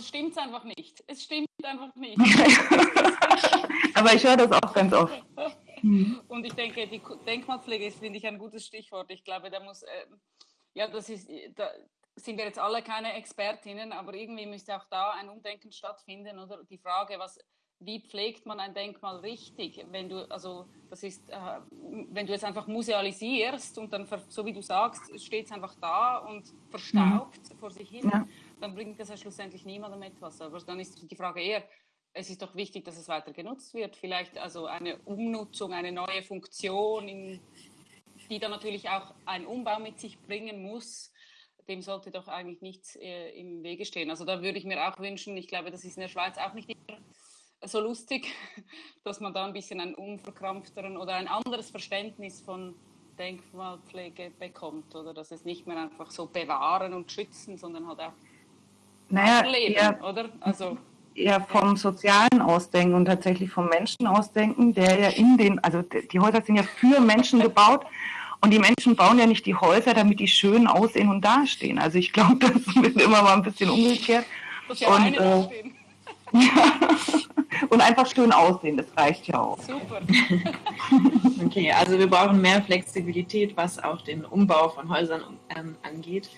Stimmt es einfach nicht. Es stimmt einfach nicht. *laughs* Aber ich höre das auch ganz oft. *laughs* Und ich denke, die Denkmalpflege ist, finde ich, ein gutes Stichwort. Ich glaube, da muss, äh, ja, das ist, da, sind wir jetzt alle keine Expertinnen, aber irgendwie müsste auch da ein Umdenken stattfinden oder die Frage, was, wie pflegt man ein Denkmal richtig, wenn du, also das ist, äh, wenn du es einfach musealisierst und dann, so wie du sagst, steht es einfach da und verstaubt mhm. vor sich hin, ja. dann bringt das ja schlussendlich niemandem etwas. Aber dann ist die Frage eher, es ist doch wichtig, dass es weiter genutzt wird. Vielleicht also eine Umnutzung, eine neue Funktion, in, die dann natürlich auch ein Umbau mit sich bringen muss dem sollte doch eigentlich nichts äh, im Wege stehen. Also da würde ich mir auch wünschen, ich glaube, das ist in der Schweiz auch nicht immer so lustig, *laughs* dass man da ein bisschen einen unverkrampfteren oder ein anderes Verständnis von Denkmalpflege bekommt oder dass es nicht mehr einfach so bewahren und schützen, sondern halt auch naja, leben, eher, oder? Also eher vom Sozialen ausdenken und tatsächlich vom Menschen ausdenken, der ja in den, also die Häuser sind ja für Menschen gebaut *laughs* und die Menschen bauen ja nicht die Häuser, damit die schön aussehen und dastehen. Also ich glaube, *laughs* das wird immer mal ein bisschen umgekehrt. Das ja und, äh, *laughs* und einfach schön aussehen, das reicht ja auch. Super. *laughs* okay, also wir brauchen mehr Flexibilität, was auch den Umbau von Häusern ähm, angeht.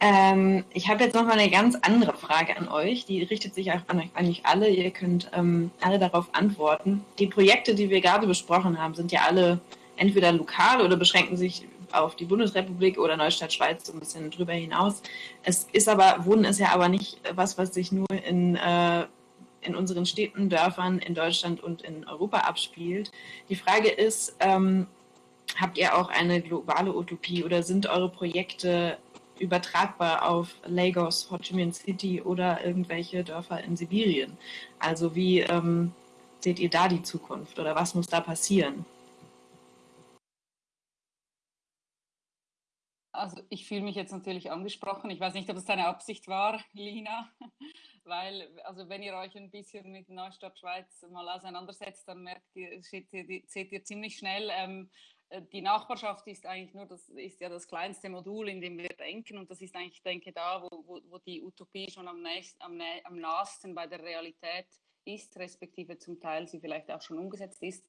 Ähm, ich habe jetzt noch mal eine ganz andere Frage an euch. Die richtet sich auch an euch eigentlich alle. Ihr könnt ähm, alle darauf antworten. Die Projekte, die wir gerade besprochen haben, sind ja alle entweder lokal oder beschränken sich auf die Bundesrepublik oder Neustadt Schweiz so ein bisschen drüber hinaus. Es ist aber, Wohnen ist ja aber nicht was, was sich nur in, äh, in unseren Städten, Dörfern in Deutschland und in Europa abspielt. Die Frage ist, ähm, habt ihr auch eine globale Utopie oder sind eure Projekte übertragbar auf Lagos, Ho Chi Minh City oder irgendwelche Dörfer in Sibirien? Also wie ähm, seht ihr da die Zukunft oder was muss da passieren? Also ich fühle mich jetzt natürlich angesprochen. Ich weiß nicht, ob es deine Absicht war, Lina, *laughs* weil also wenn ihr euch ein bisschen mit Neustadt Schweiz mal auseinandersetzt, dann merkt ihr, seht ihr, seht ihr ziemlich schnell, ähm, äh, die Nachbarschaft ist eigentlich nur das ist ja das kleinste Modul, in dem wir denken und das ist eigentlich, ich denke, da, wo, wo, wo die Utopie schon am, nächst, am, am nahesten bei der Realität ist, respektive zum Teil sie vielleicht auch schon umgesetzt ist.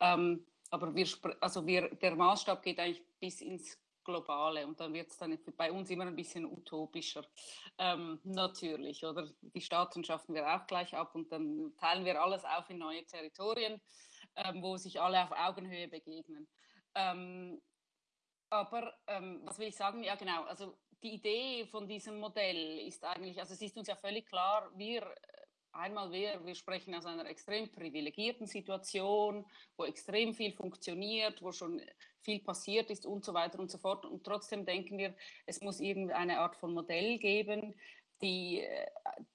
Ähm, aber wir, also wir, der Maßstab geht eigentlich bis ins globale und dann wird es dann bei uns immer ein bisschen utopischer. Ähm, natürlich, oder? Die Staaten schaffen wir auch gleich ab und dann teilen wir alles auf in neue Territorien, ähm, wo sich alle auf Augenhöhe begegnen. Ähm, aber ähm, was will ich sagen? Ja, genau. Also die Idee von diesem Modell ist eigentlich, also es ist uns ja völlig klar, wir einmal wir, wir sprechen aus einer extrem privilegierten Situation, wo extrem viel funktioniert, wo schon viel passiert ist und so weiter und so fort. Und trotzdem denken wir, es muss irgendeine Art von Modell geben, die, äh,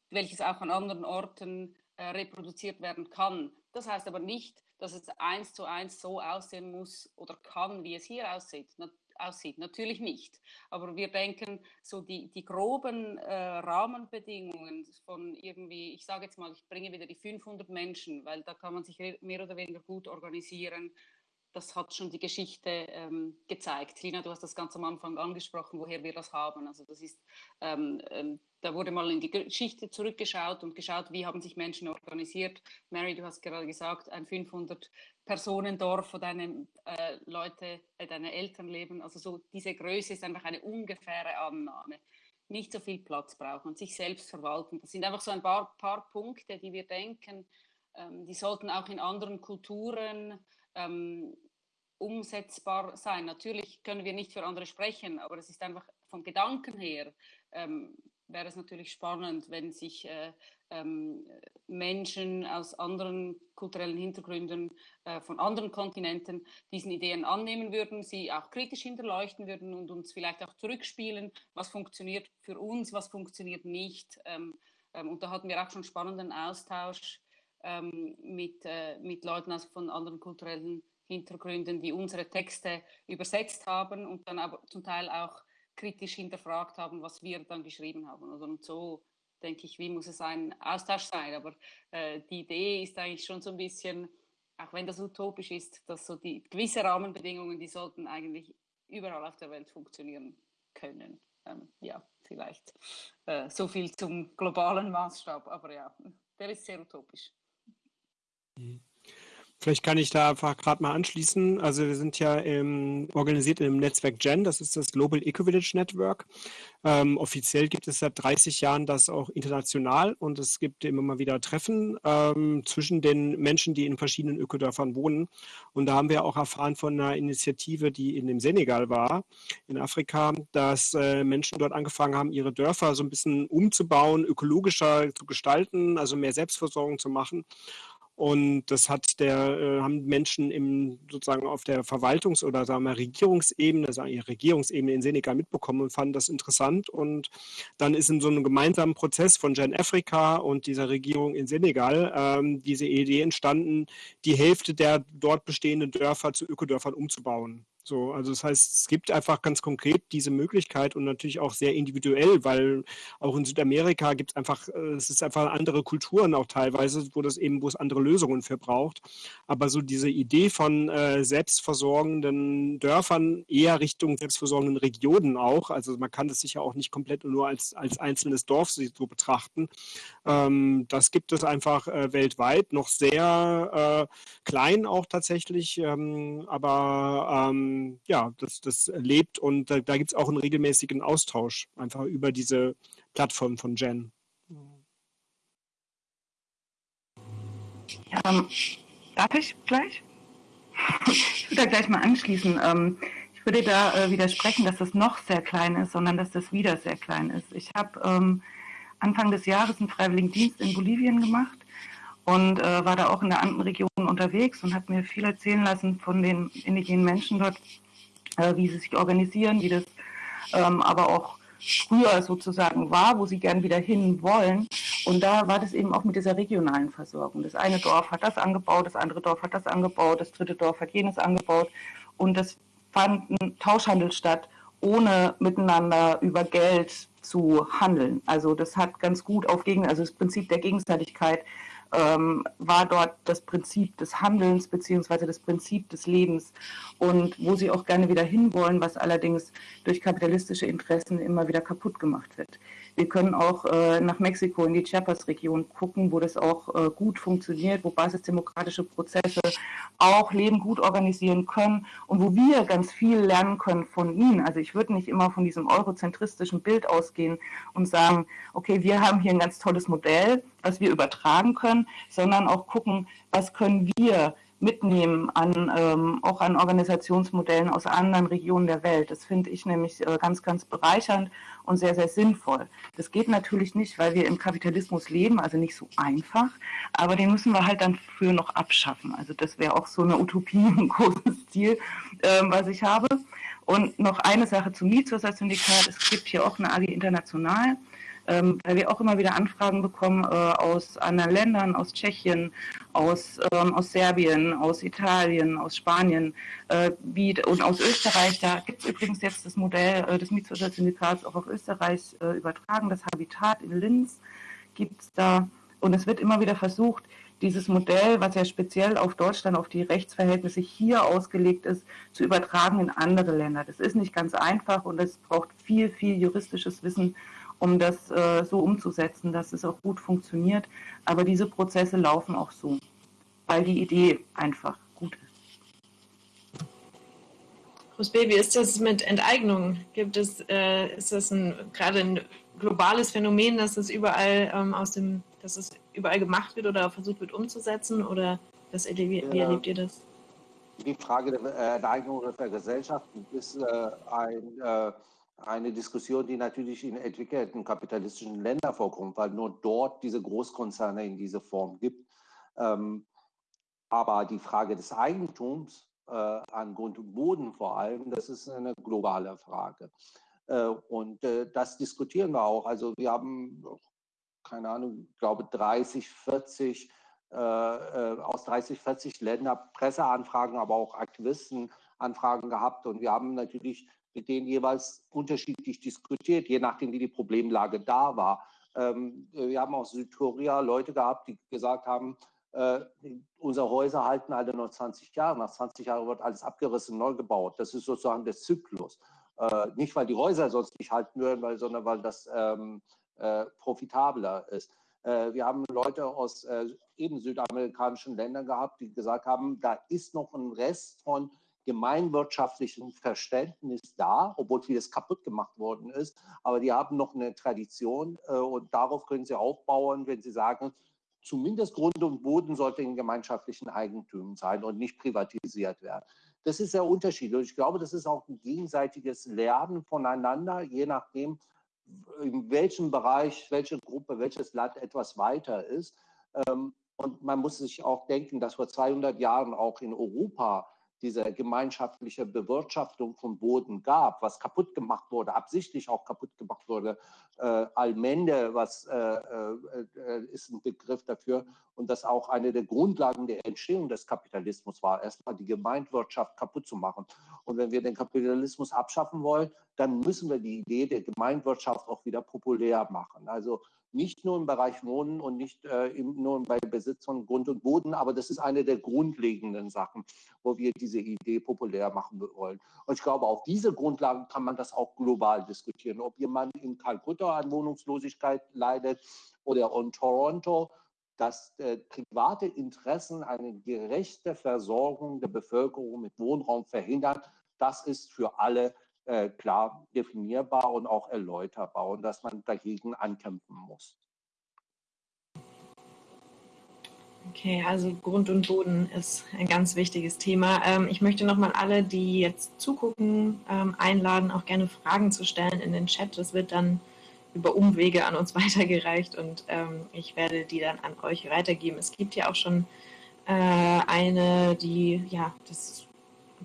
welches auch an anderen Orten äh, reproduziert werden kann. Das heißt aber nicht, dass es eins zu eins so aussehen muss oder kann, wie es hier aussieht aussieht. Natürlich nicht. Aber wir denken, so die, die groben äh, Rahmenbedingungen von irgendwie, ich sage jetzt mal, ich bringe wieder die 500 Menschen, weil da kann man sich mehr oder weniger gut organisieren. Das hat schon die Geschichte ähm, gezeigt. Lina, du hast das ganz am Anfang angesprochen, woher wir das haben. Also das ist ähm, ähm, da wurde mal in die Geschichte zurückgeschaut und geschaut, wie haben sich Menschen organisiert. Mary, du hast gerade gesagt, ein 500-Personen-Dorf, wo deine äh, Leute, äh, deine Eltern leben. Also so diese Größe ist einfach eine ungefähre Annahme. Nicht so viel Platz brauchen und sich selbst verwalten. Das sind einfach so ein paar, paar Punkte, die wir denken, ähm, die sollten auch in anderen Kulturen ähm, umsetzbar sein. Natürlich können wir nicht für andere sprechen, aber es ist einfach vom Gedanken her ähm, wäre es natürlich spannend, wenn sich äh, ähm, Menschen aus anderen kulturellen Hintergründen äh, von anderen Kontinenten diesen Ideen annehmen würden, sie auch kritisch hinterleuchten würden und uns vielleicht auch zurückspielen, was funktioniert für uns, was funktioniert nicht. Ähm, ähm, und da hatten wir auch schon spannenden Austausch ähm, mit, äh, mit Leuten aus, von anderen kulturellen Hintergründen, die unsere Texte übersetzt haben und dann aber zum Teil auch kritisch hinterfragt haben, was wir dann geschrieben haben. Also und so denke ich, wie muss es ein Austausch sein. Aber äh, die Idee ist eigentlich schon so ein bisschen, auch wenn das utopisch ist, dass so die gewisse Rahmenbedingungen, die sollten eigentlich überall auf der Welt funktionieren können. Ähm, ja, vielleicht äh, so viel zum globalen Maßstab, aber ja, der ist sehr utopisch. Mhm. Vielleicht kann ich da einfach gerade mal anschließen. Also wir sind ja im, organisiert im Netzwerk GEN, das ist das Global Eco-Village Network. Ähm, offiziell gibt es seit 30 Jahren das auch international und es gibt immer mal wieder Treffen ähm, zwischen den Menschen, die in verschiedenen Ökodörfern wohnen. Und da haben wir auch erfahren von einer Initiative, die in dem Senegal war, in Afrika, dass äh, Menschen dort angefangen haben, ihre Dörfer so ein bisschen umzubauen, ökologischer zu gestalten, also mehr Selbstversorgung zu machen. Und das hat der, äh, haben Menschen im, sozusagen auf der Verwaltungs- oder sagen wir Regierungsebene, sagen wir Regierungsebene in Senegal mitbekommen und fanden das interessant. Und dann ist in so einem gemeinsamen Prozess von Gen Africa und dieser Regierung in Senegal ähm, diese Idee entstanden, die Hälfte der dort bestehenden Dörfer zu Ökodörfern umzubauen. So, also das heißt, es gibt einfach ganz konkret diese Möglichkeit und natürlich auch sehr individuell, weil auch in Südamerika gibt es einfach, äh, es ist einfach andere Kulturen auch teilweise, wo das eben, wo es andere Lösungen für braucht. Aber so diese Idee von äh, selbstversorgenden Dörfern eher Richtung selbstversorgenden Regionen auch, also man kann das sicher auch nicht komplett nur als, als einzelnes Dorf so betrachten. Ähm, das gibt es einfach äh, weltweit, noch sehr äh, klein auch tatsächlich, ähm, aber ähm, ja, das, das lebt und da, da gibt es auch einen regelmäßigen Austausch einfach über diese Plattform von Jen. Ähm, darf ich gleich? Ich würde da gleich mal anschließen. Ähm, ich würde da äh, widersprechen, dass das noch sehr klein ist, sondern dass das wieder sehr klein ist. Ich habe ähm, Anfang des Jahres einen Freiwilligendienst in Bolivien gemacht und äh, war da auch in der Andenregion unterwegs und habe mir viel erzählen lassen von den indigenen Menschen dort, äh, wie sie sich organisieren, wie das ähm, aber auch früher sozusagen war, wo sie gern wieder hin wollen. Und da war das eben auch mit dieser regionalen Versorgung. Das eine Dorf hat das angebaut, das andere Dorf hat das angebaut, das dritte Dorf hat jenes angebaut. Und das fand ein Tauschhandel statt, ohne miteinander über Geld zu handeln. Also das hat ganz gut auf Gegen, also das Prinzip der Gegenseitigkeit ähm, war dort das Prinzip des Handelns beziehungsweise das Prinzip des Lebens und wo sie auch gerne wieder hinwollen, was allerdings durch kapitalistische Interessen immer wieder kaputt gemacht wird. Wir können auch äh, nach Mexiko in die Chiapas-Region gucken, wo das auch äh, gut funktioniert, wo basisdemokratische Prozesse auch Leben gut organisieren können und wo wir ganz viel lernen können von ihnen. Also ich würde nicht immer von diesem eurozentristischen Bild ausgehen und sagen, okay, wir haben hier ein ganz tolles Modell, was wir übertragen können, sondern auch gucken, was können wir mitnehmen, an, ähm, auch an Organisationsmodellen aus anderen Regionen der Welt. Das finde ich nämlich äh, ganz, ganz bereichernd und sehr, sehr sinnvoll. Das geht natürlich nicht, weil wir im Kapitalismus leben, also nicht so einfach, aber den müssen wir halt dann für noch abschaffen. Also das wäre auch so eine Utopie *laughs* im großen Stil, äh, was ich habe. Und noch eine Sache zum Mietshäuser-Syndikat. Es gibt hier auch eine AG International ähm, weil wir auch immer wieder Anfragen bekommen äh, aus anderen Ländern, aus Tschechien, aus, ähm, aus Serbien, aus Italien, aus Spanien äh, wie, und aus Österreich. Da gibt es übrigens jetzt das Modell äh, des Mietshäuser-Syndikats auch auf Österreich äh, übertragen. Das Habitat in Linz gibt es da. Und es wird immer wieder versucht, dieses Modell, was ja speziell auf Deutschland, auf die Rechtsverhältnisse hier ausgelegt ist, zu übertragen in andere Länder. Das ist nicht ganz einfach und es braucht viel, viel juristisches Wissen um das äh, so umzusetzen, dass es auch gut funktioniert. Aber diese Prozesse laufen auch so, weil die Idee einfach gut ist. Rosbe, wie ist das mit Enteignung? Gibt es, äh, ist das ein, gerade ein globales Phänomen, dass es überall ähm, aus dem, dass es überall gemacht wird oder versucht wird umzusetzen? Oder das, wie, wie erlebt ihr das? Die Frage der Enteignung der Gesellschaft ist äh, ein äh, eine Diskussion, die natürlich in entwickelten kapitalistischen Ländern vorkommt, weil nur dort diese Großkonzerne in dieser Form gibt. Ähm, aber die Frage des Eigentums äh, an Grund und Boden vor allem, das ist eine globale Frage. Äh, und äh, das diskutieren wir auch. Also wir haben, keine Ahnung, glaube 30, 40 aus 30, 40 Ländern Presseanfragen, aber auch Aktivistenanfragen gehabt. Und wir haben natürlich mit denen jeweils unterschiedlich diskutiert, je nachdem, wie die Problemlage da war. Ähm, wir haben aus Südkorea Leute gehabt, die gesagt haben, äh, unsere Häuser halten alle noch 20 Jahre. Nach 20 Jahren wird alles abgerissen, neu gebaut. Das ist sozusagen der Zyklus. Äh, nicht, weil die Häuser sonst nicht halten würden, weil, sondern weil das ähm, äh, profitabler ist. Äh, wir haben Leute aus äh, eben südamerikanischen Ländern gehabt, die gesagt haben, da ist noch ein Rest von gemeinwirtschaftlichen Verständnis da, obwohl vieles kaputt gemacht worden ist. Aber die haben noch eine Tradition äh, und darauf können sie aufbauen, wenn sie sagen, zumindest Grund und Boden sollte in gemeinschaftlichen Eigentümen sein und nicht privatisiert werden. Das ist sehr unterschiedlich. Und ich glaube, das ist auch ein gegenseitiges Lernen voneinander, je nachdem, in welchem Bereich, welche Gruppe, welches Land etwas weiter ist. Ähm, und man muss sich auch denken, dass vor 200 Jahren auch in Europa diese gemeinschaftliche Bewirtschaftung von Boden gab, was kaputt gemacht wurde, absichtlich auch kaputt gemacht wurde. Äh, Allmende, was äh, äh, ist ein Begriff dafür und das auch eine der Grundlagen der Entstehung des Kapitalismus war, erstmal die Gemeinwirtschaft kaputt zu machen. Und wenn wir den Kapitalismus abschaffen wollen, dann müssen wir die Idee der Gemeinwirtschaft auch wieder populär machen. Also nicht nur im Bereich Wohnen und nicht äh, nur bei Besitz von Grund und Boden, aber das ist eine der grundlegenden Sachen, wo wir diese Idee populär machen wollen. Und ich glaube, auf diese Grundlagen kann man das auch global diskutieren. Ob jemand in Kalkutta an Wohnungslosigkeit leidet oder in Toronto, dass äh, private Interessen eine gerechte Versorgung der Bevölkerung mit Wohnraum verhindern, das ist für alle äh, klar definierbar und auch erläuterbar und dass man dagegen ankämpfen muss. Okay, also Grund und Boden ist ein ganz wichtiges Thema. Ähm, ich möchte nochmal alle, die jetzt zugucken, ähm, einladen, auch gerne Fragen zu stellen in den Chat. Das wird dann über Umwege an uns *laughs* weitergereicht und ähm, ich werde die dann an euch weitergeben. Es gibt ja auch schon äh, eine, die, ja, das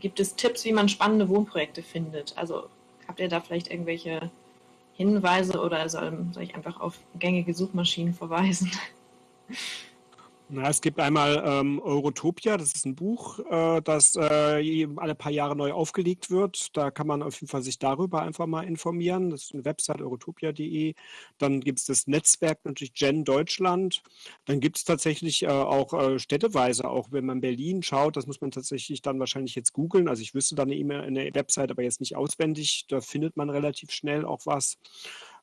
Gibt es Tipps, wie man spannende Wohnprojekte findet? Also habt ihr da vielleicht irgendwelche Hinweise oder soll, soll ich einfach auf gängige Suchmaschinen verweisen? *laughs* Na, es gibt einmal ähm, Eurotopia, das ist ein Buch, äh, das äh, alle paar Jahre neu aufgelegt wird. Da kann man auf jeden Fall sich darüber einfach mal informieren. Das ist eine Website eurotopia.de. Dann gibt es das Netzwerk natürlich Gen Deutschland. Dann gibt es tatsächlich äh, auch äh, städteweise, auch wenn man Berlin schaut, das muss man tatsächlich dann wahrscheinlich jetzt googeln. Also ich wüsste da eine E-Mail, eine Website, aber jetzt nicht auswendig. Da findet man relativ schnell auch was.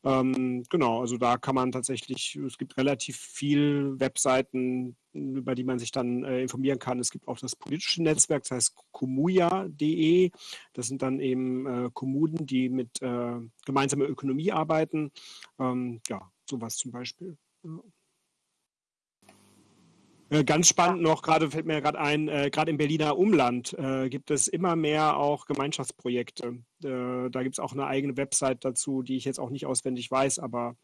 Ähm, genau, also da kann man tatsächlich, es gibt relativ viel Webseiten, über die man sich dann äh, informieren kann. Es gibt auch das politische Netzwerk, das heißt komuja.de. Das sind dann eben äh, Kommunen, die mit äh, gemeinsamer Ökonomie arbeiten. Ähm, ja, sowas zum Beispiel. Ja. Äh, ganz spannend noch, gerade fällt mir gerade ein, äh, gerade im Berliner Umland äh, gibt es immer mehr auch Gemeinschaftsprojekte. Äh, da gibt es auch eine eigene Website dazu, die ich jetzt auch nicht auswendig weiß, aber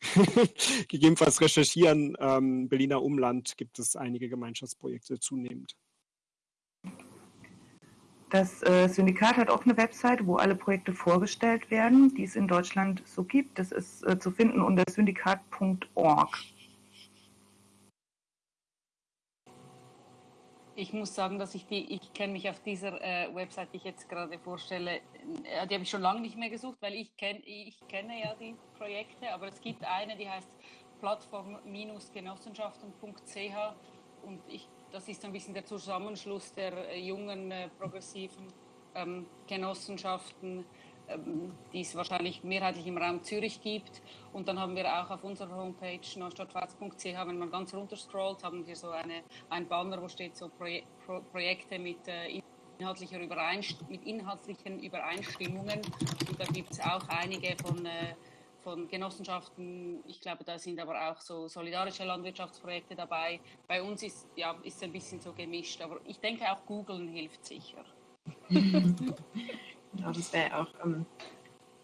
*laughs* gegebenenfalls recherchieren. Ähm, Berliner Umland gibt es einige Gemeinschaftsprojekte zunehmend. Das äh, Syndikat hat auch eine Website, wo alle Projekte vorgestellt werden, die es in Deutschland so gibt. Das ist äh, zu finden unter syndikat.org. Ich muss sagen, dass ich die, ich kenne mich auf dieser äh, Website, die ich jetzt gerade vorstelle, äh, die habe ich schon lange nicht mehr gesucht, weil ich, kenn, ich kenne ja die Projekte, aber es gibt eine, die heißt plattform-genossenschaften.ch und ich, das ist ein bisschen der Zusammenschluss der äh, jungen äh, progressiven ähm, Genossenschaften, die es wahrscheinlich mehrheitlich im Raum Zürich gibt. Und dann haben wir auch auf unserer Homepage neustadtpfalz.ch, wenn man ganz runter scrollt, haben wir so eine, ein Banner, wo steht so Proje Pro Projekte mit, äh, inhaltlicher mit inhaltlichen Übereinstimmungen. Und da gibt es auch einige von, äh, von Genossenschaften. Ich glaube, da sind aber auch so solidarische Landwirtschaftsprojekte dabei. Bei uns ist ja ist ein bisschen so gemischt, aber ich denke auch Googlen hilft sicher. *laughs* Genau, das wäre auch ähm,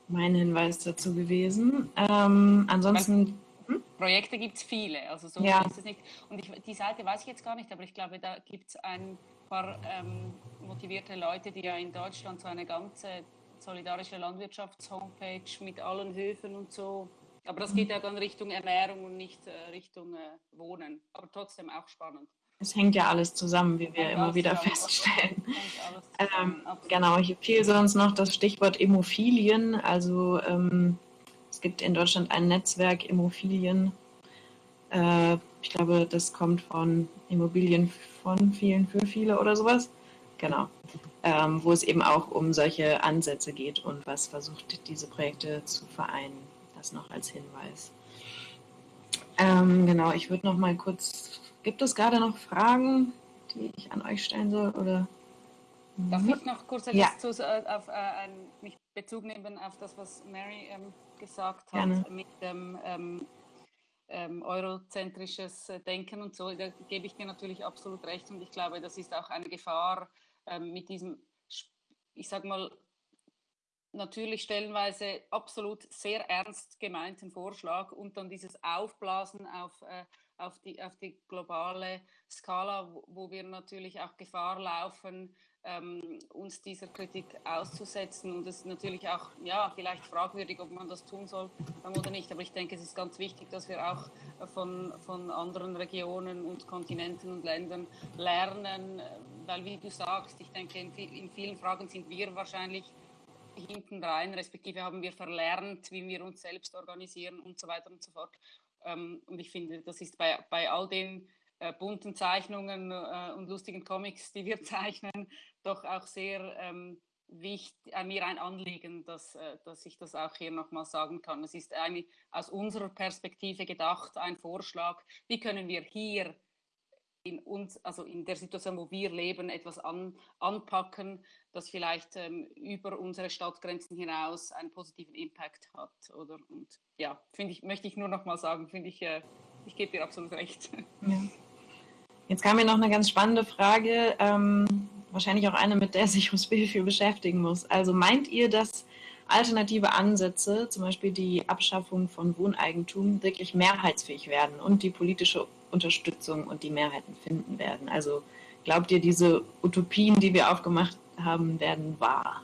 mein Hinweis dazu gewesen. Ähm, ansonsten. Hm? Projekte gibt es viele, also so ja. ist es nicht. Und ich, die Seite weiß ich jetzt gar nicht, aber ich glaube, da gibt es ein paar ähm, motivierte Leute, die ja in Deutschland so eine ganze solidarische Landwirtschafts-Homepage mit allen Höfen und so. Aber das geht ja dann Richtung Ernährung und nicht äh, Richtung äh, Wohnen. Aber trotzdem auch spannend es hängt ja alles zusammen, wie wir immer wieder feststellen. *laughs* Ähm, genau, hier fiel sonst noch das Stichwort Immophilien. Also ähm, es gibt in Deutschland ein Netzwerk Immophilien. Äh, ich glaube, das kommt von Immobilien von vielen für viele oder sowas. Genau. Ähm, wo es eben auch um solche Ansätze geht und was versucht, diese Projekte zu vereinen. Das noch als Hinweis. Ähm, genau, ich würde noch mal kurz Gibt es gerade noch Fragen, die ich an euch stellen soll? Oder? Darf ich noch kurz ja. zu, äh, auf, äh, mich Bezug nehmen auf das, was Mary ähm, gesagt hat Gerne. mit dem ähm, ähm, eurozentrisches äh, Denken und so? Da gebe ich dir natürlich absolut recht und ich glaube, das ist auch eine Gefahr ähm, mit diesem, ich sage mal, natürlich stellenweise absolut sehr ernst gemeinten Vorschlag und dann dieses Aufblasen auf äh, auf die, auf die globale Skala, wo, wo wir natürlich auch Gefahr laufen, ähm, uns dieser Kritik auszusetzen. Und es ist natürlich auch, ja, vielleicht fragwürdig, ob man das tun soll oder nicht. Aber ich denke, es ist ganz wichtig, dass wir auch von, von anderen Regionen und Kontinenten und Ländern lernen, weil, wie du sagst, ich denke, in, in vielen Fragen sind wir wahrscheinlich hinten rein, respektive haben wir verlernt, wie wir uns selbst organisieren und so weiter und so fort. Ähm, und ich finde, das ist bei, bei all den äh, bunten Zeichnungen äh, und lustigen Comics, die wir *laughs* zeichnen, doch auch sehr ähm, wichtig, äh, mir ein Anliegen, dass, äh, dass ich das auch hier nochmal sagen kann. Es ist eine, aus unserer Perspektive gedacht, ein Vorschlag, wie können wir hier in uns, also in der Situation, wo wir leben, etwas an, anpacken, das vielleicht ähm, über unsere Stadtgrenzen hinaus einen positiven Impact hat. Oder und ja, ich, möchte ich nur noch mal sagen, finde ich, äh, ich gebe dir absolut recht. *laughs* Ja. Jetzt kam mir noch eine ganz spannende Frage, ähm, wahrscheinlich auch eine, mit der sich Hospital viel beschäftigen muss. Also meint ihr, dass alternative Ansätze, zum Beispiel die Abschaffung von Wohneigentum, wirklich mehrheitsfähig werden und die politische Unterstützung und die Mehrheiten finden werden? Also glaubt ihr, diese Utopien, die wir aufgemacht haben, werden wahr?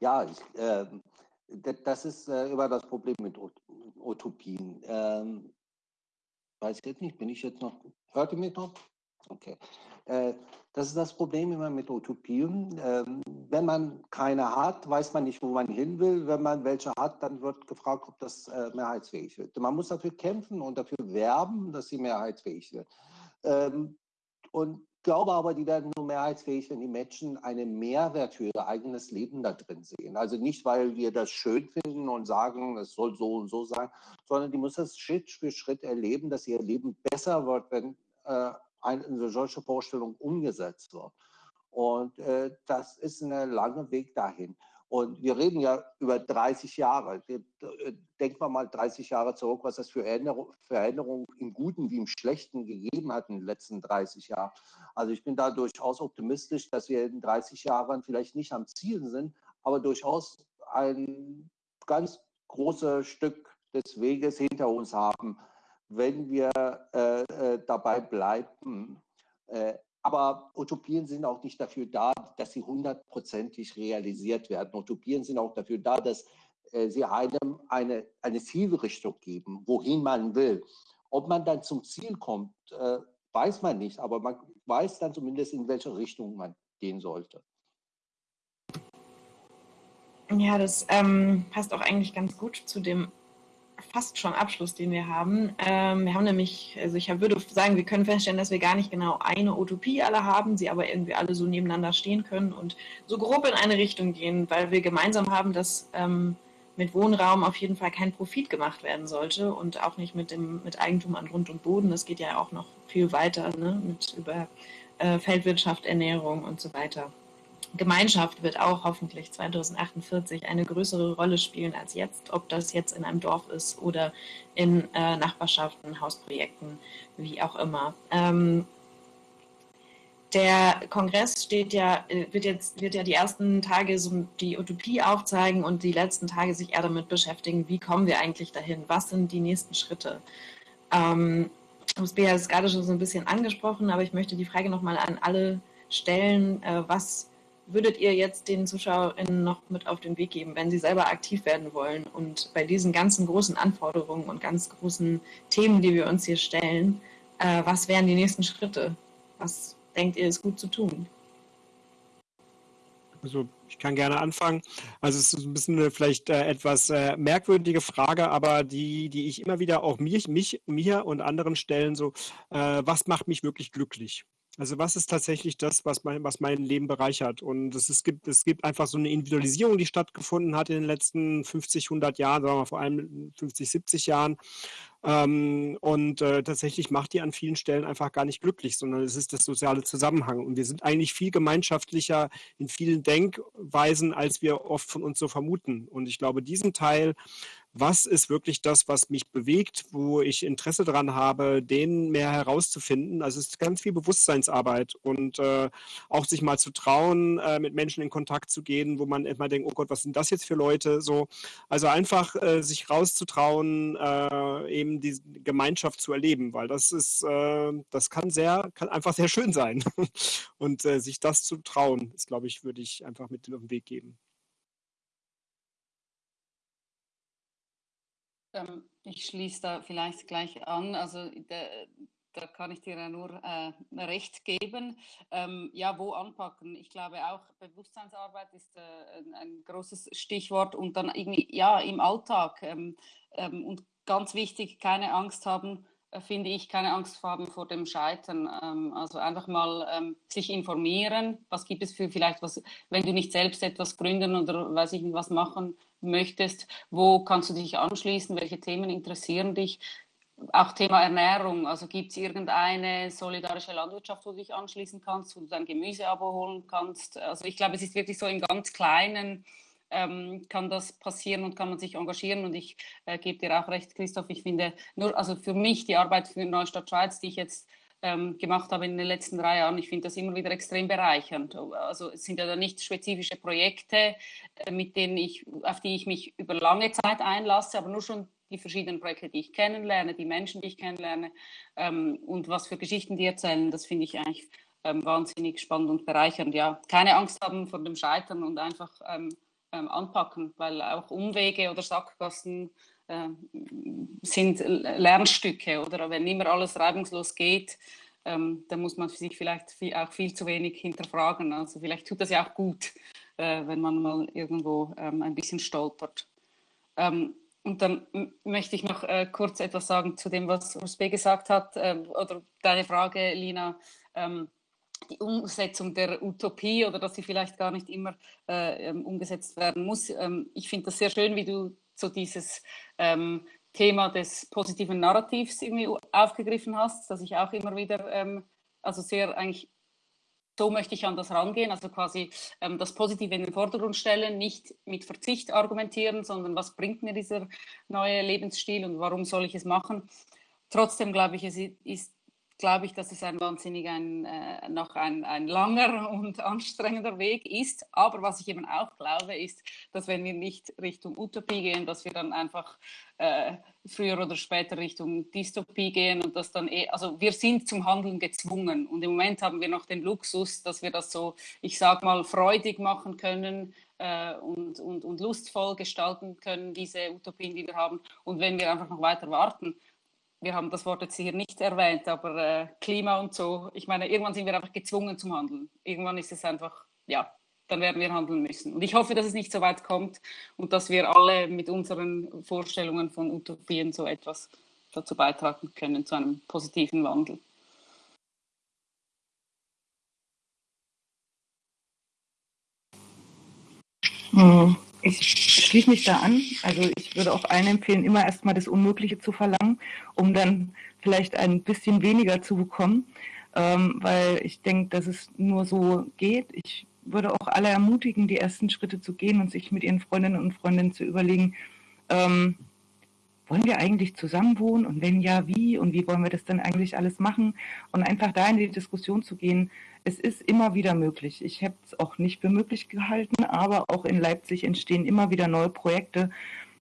Ja, ich, äh, das ist äh, immer das Problem mit Utopien. Ähm, weiß ich jetzt nicht, bin ich jetzt noch, hört ihr mich noch? Okay. Äh, das ist das Problem immer mit Utopien. Ähm, wenn man keine hat, weiß man nicht, wo man hin will. Wenn man welche hat, dann wird gefragt, ob das äh, mehrheitsfähig wird. Man muss dafür kämpfen und dafür werben, dass sie mehrheitsfähig wird. Ähm, und glaube aber, die werden nur mehrheitsfähig, wenn die Menschen einen Mehrwert für ihr eigenes Leben da drin sehen. Also nicht, weil wir das schön finden und sagen, es soll so und so sein, sondern die muss das Schritt für Schritt erleben, dass ihr Leben besser wird, wenn äh, eine solche Vorstellung umgesetzt wird. Und äh, das ist ein langer Weg dahin. Und wir reden ja über 30 Jahre. Denken wir mal 30 Jahre zurück, was es für Veränderungen im Guten wie im Schlechten gegeben hat in den letzten 30 Jahren. Also ich bin da durchaus optimistisch, dass wir in 30 Jahren vielleicht nicht am Ziel sind, aber durchaus ein ganz großes Stück des Weges hinter uns haben, wenn wir äh, äh dabei bleiben, äh, aber Utopien sind auch nicht dafür da, dass sie hundertprozentig realisiert werden. Utopien sind auch dafür da, dass äh, sie einem eine, eine Zielrichtung geben, wohin man will. Ob man dann zum Ziel kommt, äh, weiß man nicht, aber man weiß dann zumindest, in welche Richtung man gehen sollte. Ja, das ähm, passt auch eigentlich ganz gut zu dem fast schon Abschluss, den wir haben. Ähm, wir haben nämlich, also ich würde sagen, wir können feststellen, dass wir gar nicht genau eine Utopie alle haben, sie aber irgendwie alle so nebeneinander stehen können und so grob in eine Richtung gehen, weil wir gemeinsam haben, dass ähm, mit Wohnraum auf jeden Fall kein Profit gemacht werden sollte und auch nicht mit dem mit Eigentum an Grund und Boden. Das geht ja auch noch viel weiter, ne? mit über äh, Feldwirtschaft, Ernährung und so weiter. Gemeinschaft wird auch hoffentlich 2048 eine größere Rolle spielen als jetzt, ob das jetzt in einem Dorf ist oder in äh, Nachbarschaften, Hausprojekten, wie auch immer. Ähm, der Kongress steht ja, äh, wird jetzt wird ja die ersten Tage so die Utopie aufzeigen und die letzten Tage sich eher damit beschäftigen, wie kommen wir eigentlich dahin? Was sind die nächsten Schritte? Ähm, Usbea hat es gerade schon so ein bisschen angesprochen, aber ich möchte die Frage nochmal an alle stellen, äh, was würdet ihr jetzt den ZuschauerInnen noch mit auf den Weg geben, wenn sie selber aktiv werden wollen und bei diesen ganzen großen Anforderungen und ganz großen Themen, die wir uns hier stellen, äh, was wären die nächsten Schritte? Was denkt ihr, ist gut zu tun? Also ich kann gerne anfangen. Also es ist ein bisschen eine vielleicht äh, etwas äh, merkwürdige Frage, aber die, die ich immer wieder auch mich, mich, mir und anderen stellen, so, äh, was macht mich wirklich glücklich? Also was ist tatsächlich das, was mein, was mein Leben bereichert? Und es, es, gibt, es gibt einfach so eine Individualisierung, die stattgefunden hat in den letzten 50, 100 Jahren, sagen wir vor allem 50, 70 Jahren. Ähm, und äh, tatsächlich macht die an vielen Stellen einfach gar nicht glücklich, sondern es ist das soziale Zusammenhang. Und wir sind eigentlich viel gemeinschaftlicher in vielen Denkweisen, als wir oft von uns so vermuten. Und ich glaube, diesen Teil was ist wirklich das, was mich bewegt, wo ich Interesse daran habe, den mehr herauszufinden. Also es ist ganz viel Bewusstseinsarbeit und äh, auch sich mal zu trauen, äh, mit Menschen in Kontakt zu gehen, wo man immer denkt, oh Gott, was sind das jetzt für Leute? So, also einfach äh, sich rauszutrauen, äh, eben die Gemeinschaft zu erleben, weil das ist, äh, das kann sehr, kann einfach sehr schön sein. *laughs* und äh, sich das zu trauen, ist, glaube ich, würde ich einfach mit auf den Weg geben. Ähm, ich schließe da vielleicht gleich an. Also da, da kann ich dir ja nur äh, recht geben. Ähm, ja, wo anpacken? Ich glaube auch Bewusstseinsarbeit ist äh, ein, ein, großes Stichwort und dann irgendwie, ja, im Alltag. Ähm, ähm und ganz wichtig, keine Angst haben, finde ich, keine Angst haben vor dem Scheitern. Ähm, also einfach mal ähm, sich informieren. Was gibt es für vielleicht was, wenn du nicht selbst etwas gründen oder weiß ich nicht was machen möchtest, wo kannst du dich anschließen, welche Themen interessieren dich. Auch Thema Ernährung, also gibt es irgendeine solidarische Landwirtschaft, wo du dich anschließen kannst, wo du dein Gemüseabo holen kannst. Also ich glaube, es ist wirklich so im ganz Kleinen, ähm, kann das passieren und kann man sich engagieren. Und ich äh, gebe dir auch recht, Christoph, ich finde nur, also für mich die Arbeit für Neustadt Schweiz, die ich jetzt ähm, gemacht habe in den letzten drei Jahren. Ich finde das immer wieder extrem bereichernd. Also es sind ja nicht spezifische Projekte, äh, mit denen ich, auf die ich mich über lange Zeit einlasse, aber nur schon die verschiedenen Projekte, die ich kennenlerne, die Menschen, die ich kennenlerne ähm, und was für Geschichten die erzählen, das finde ich eigentlich ähm, wahnsinnig spannend und bereichernd. Ja, keine Angst haben vor dem Scheitern und einfach ähm, ähm, anpacken, weil auch Umwege oder Sackgassen äh, sind Lernstücke oder wenn immer alles reibungslos geht, ähm, dann muss man sich vielleicht viel, auch viel zu wenig hinterfragen. Also vielleicht tut das ja auch gut, äh, wenn man mal irgendwo ähm, ein bisschen stolpert. Ähm, und dann möchte ich noch äh, kurz etwas sagen zu dem, was Rusbe gesagt hat, äh, oder deine Frage, Lina ähm, die Umsetzung der Utopie oder dass sie vielleicht gar nicht immer äh, ähm, umgesetzt werden muss. Ähm, ich finde das sehr schön, wie du so dieses ähm, Thema des positiven Narrativs irgendwie aufgegriffen hast, das ich auch immer wieder, ähm, also sehr eigentlich so möchte ich an das rangehen, also quasi ähm, das Positive in den Vordergrund stellen, nicht mit Verzicht argumentieren, sondern was bringt mir dieser neue Lebensstil und warum soll ich es machen. Trotzdem glaube ich, es ist glaube ich, dass es ein wahnsinnig ein, äh, noch ein, ein langer *laughs* und anstrengender Weg ist. Aber was ich eben auch glaube, ist, dass wenn wir nicht Richtung Utopie gehen, dass wir dann einfach äh, früher oder später Richtung Dystopie gehen und das dann eh, also wir sind zum Handeln gezwungen und im Moment haben wir noch den Luxus, dass wir das so, ich sag mal, freudig machen können, äh, und, und, und lustvoll gestalten können, diese Utopien, die wir haben. Und wenn wir einfach noch weiter warten, wir haben das Wort jetzt hier nicht erwähnt, aber äh, Klima und so, ich meine, irgendwann sind wir einfach gezwungen zum Handeln. Irgendwann ist es einfach, ja, dann werden wir handeln müssen. Und ich hoffe, dass es nicht so weit kommt und dass wir alle mit unseren Vorstellungen von Utopien so etwas dazu beitragen können, zu einem positiven Wandel. Hm. Ich schließe mich da an. Also ich würde auch allen empfehlen, immer erstmal das Unmögliche zu verlangen, um dann vielleicht ein bisschen weniger zu bekommen, ähm, weil ich denke, dass es nur so geht. Ich würde auch alle ermutigen, die ersten Schritte zu gehen und sich mit ihren Freundinnen und Freunden zu überlegen, ähm, wollen wir eigentlich zusammen wohnen und wenn ja, wie und wie wollen wir das dann eigentlich alles machen und einfach da in die Diskussion zu gehen, es ist immer wieder möglich. Ich habe es auch nicht für möglich gehalten, aber auch in Leipzig entstehen immer wieder neue Projekte.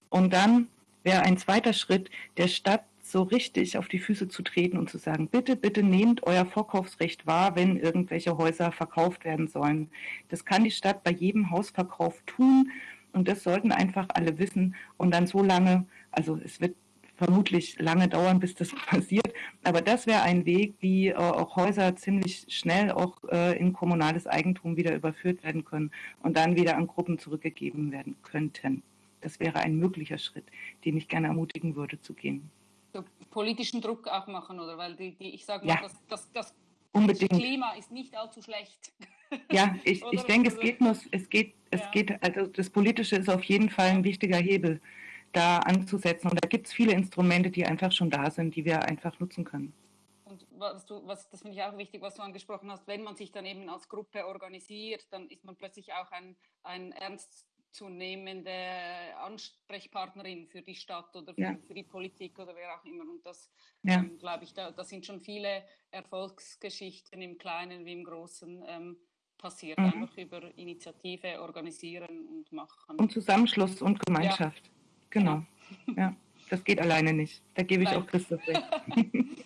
Und dann wäre ein zweiter Schritt, der Stadt so richtig auf die Füße zu treten und zu sagen, bitte, bitte nehmt euer Vorkaufsrecht wahr, wenn irgendwelche Häuser verkauft werden sollen. Das kann die Stadt bei jedem Hausverkauf tun und das sollten einfach alle wissen und dann so lange, also es wird vermutlich lange dauern, bis das *laughs* passiert. Aber das wäre ein Weg, wie äh, auch Häuser ziemlich schnell auch äh, in kommunales Eigentum wieder überführt werden können und dann wieder an Gruppen zurückgegeben werden könnten. Das wäre ein möglicher Schritt, den ich gerne ermutigen würde zu gehen. So politischen Druck auch machen, oder? Weil die, die ich sage mal, ja. das, das, das Unbedingt. Klima ist nicht allzu schlecht. *laughs* Ja, ich, ich denke, es geht nur, es geht, es ja. geht, also das Politische ist auf jeden Fall ein wichtiger Hebel da anzusetzen. Und da gibt es viele Instrumente, die einfach schon da sind, die wir einfach nutzen können. Und was du, was, das finde ich auch wichtig, was du angesprochen hast, wenn man sich dann eben als Gruppe organisiert, dann ist man plötzlich auch ein, ein ernstzunehmende Ansprechpartnerin für die Stadt oder für, ja. für, die Politik oder wer auch immer. Und das, ja. ähm, glaube ich, da, da, sind schon viele Erfolgsgeschichten im Kleinen wie im Großen ähm, passiert, mhm. einfach über Initiative organisieren und machen. Und Zusammenschluss und Gemeinschaft. Ja. Genau. Ja, das geht alleine nicht. Da gebe ich Nein. auch Christoph recht. *laughs*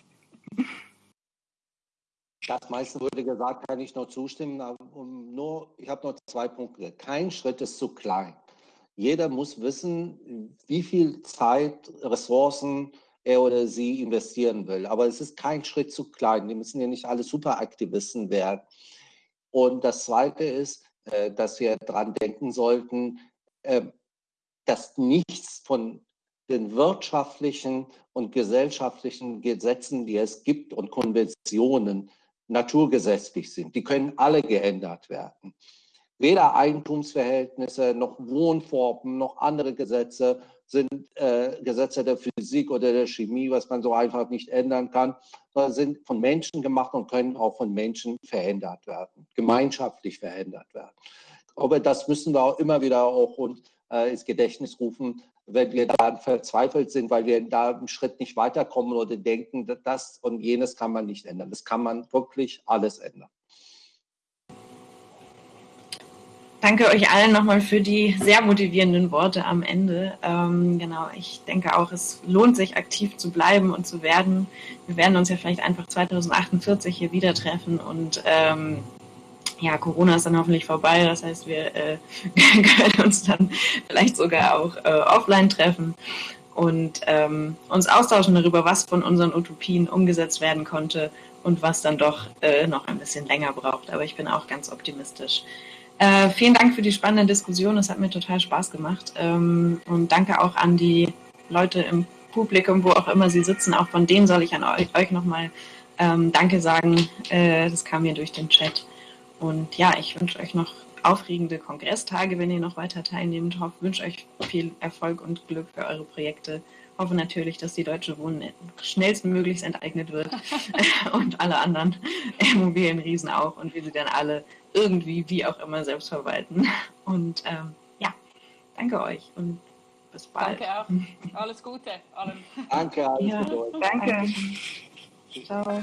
Das meiste wurde gesagt, kann ich noch zustimmen. Um nur, ich habe noch zwei Punkte. Kein Schritt ist zu klein. Jeder muss wissen, wie viel Zeit, Ressourcen er oder sie investieren will. Aber es ist kein Schritt zu klein. Die müssen ja nicht alle Superaktivisten werden. Und das Zweite ist, äh, dass wir daran denken sollten, ähm, dass nichts von den wirtschaftlichen und gesellschaftlichen Gesetzen, die es gibt und Konventionen naturgesetzlich sind. Die können alle geändert werden. Weder Eigentumsverhältnisse noch Wohnformen noch andere Gesetze sind äh, Gesetze der Physik oder der Chemie, was man so einfach nicht ändern kann, sondern sind von Menschen gemacht und können auch von Menschen verändert werden, gemeinschaftlich verändert werden. Aber das müssen wir auch immer wieder auch und ins Gedächtnis rufen, wenn wir da verzweifelt sind, weil wir da einen Schritt nicht weiterkommen oder denken, das und jenes kann man nicht ändern. Das kann man wirklich alles ändern. Danke euch allen nochmal für die sehr motivierenden Worte am Ende. Ähm, genau, ich denke auch, es lohnt sich aktiv zu bleiben und zu werden. Wir werden uns ja vielleicht einfach 2048 hier wieder treffen und ähm, ja, Corona ist dann hoffentlich vorbei. Das heißt, wir äh, *laughs* können uns dann vielleicht sogar auch äh, offline treffen und ähm, uns austauschen darüber, was von unseren Utopien umgesetzt werden konnte und was dann doch äh, noch ein bisschen länger braucht. Aber ich bin auch ganz optimistisch. Äh, vielen Dank für die spannende Diskussion. Es hat mir total Spaß gemacht. Ähm, und danke auch an die Leute im Publikum, wo auch immer sie sitzen. Auch von denen soll ich an euch, euch nochmal ähm, Danke sagen. Äh, das kam mir durch den Chat. Und ja, ich wünsche euch noch aufregende Kongresstage, wenn ihr noch weiter teilnehmt. Ich wünsche euch viel Erfolg und Glück für eure Projekte hoffe natürlich, dass die Deutsche Wohnen schnellstmöglichst enteignet wird *laughs* *laughs* und alle anderen *laughs* Immobilienriesen auch und wir sie dann alle irgendwie, wie auch immer, selbst verwalten. Und ähm, ja, danke euch und bis bald. Danke auch. Alles Gute allen. Danke, alles Ja. Gute. Danke. Ciao.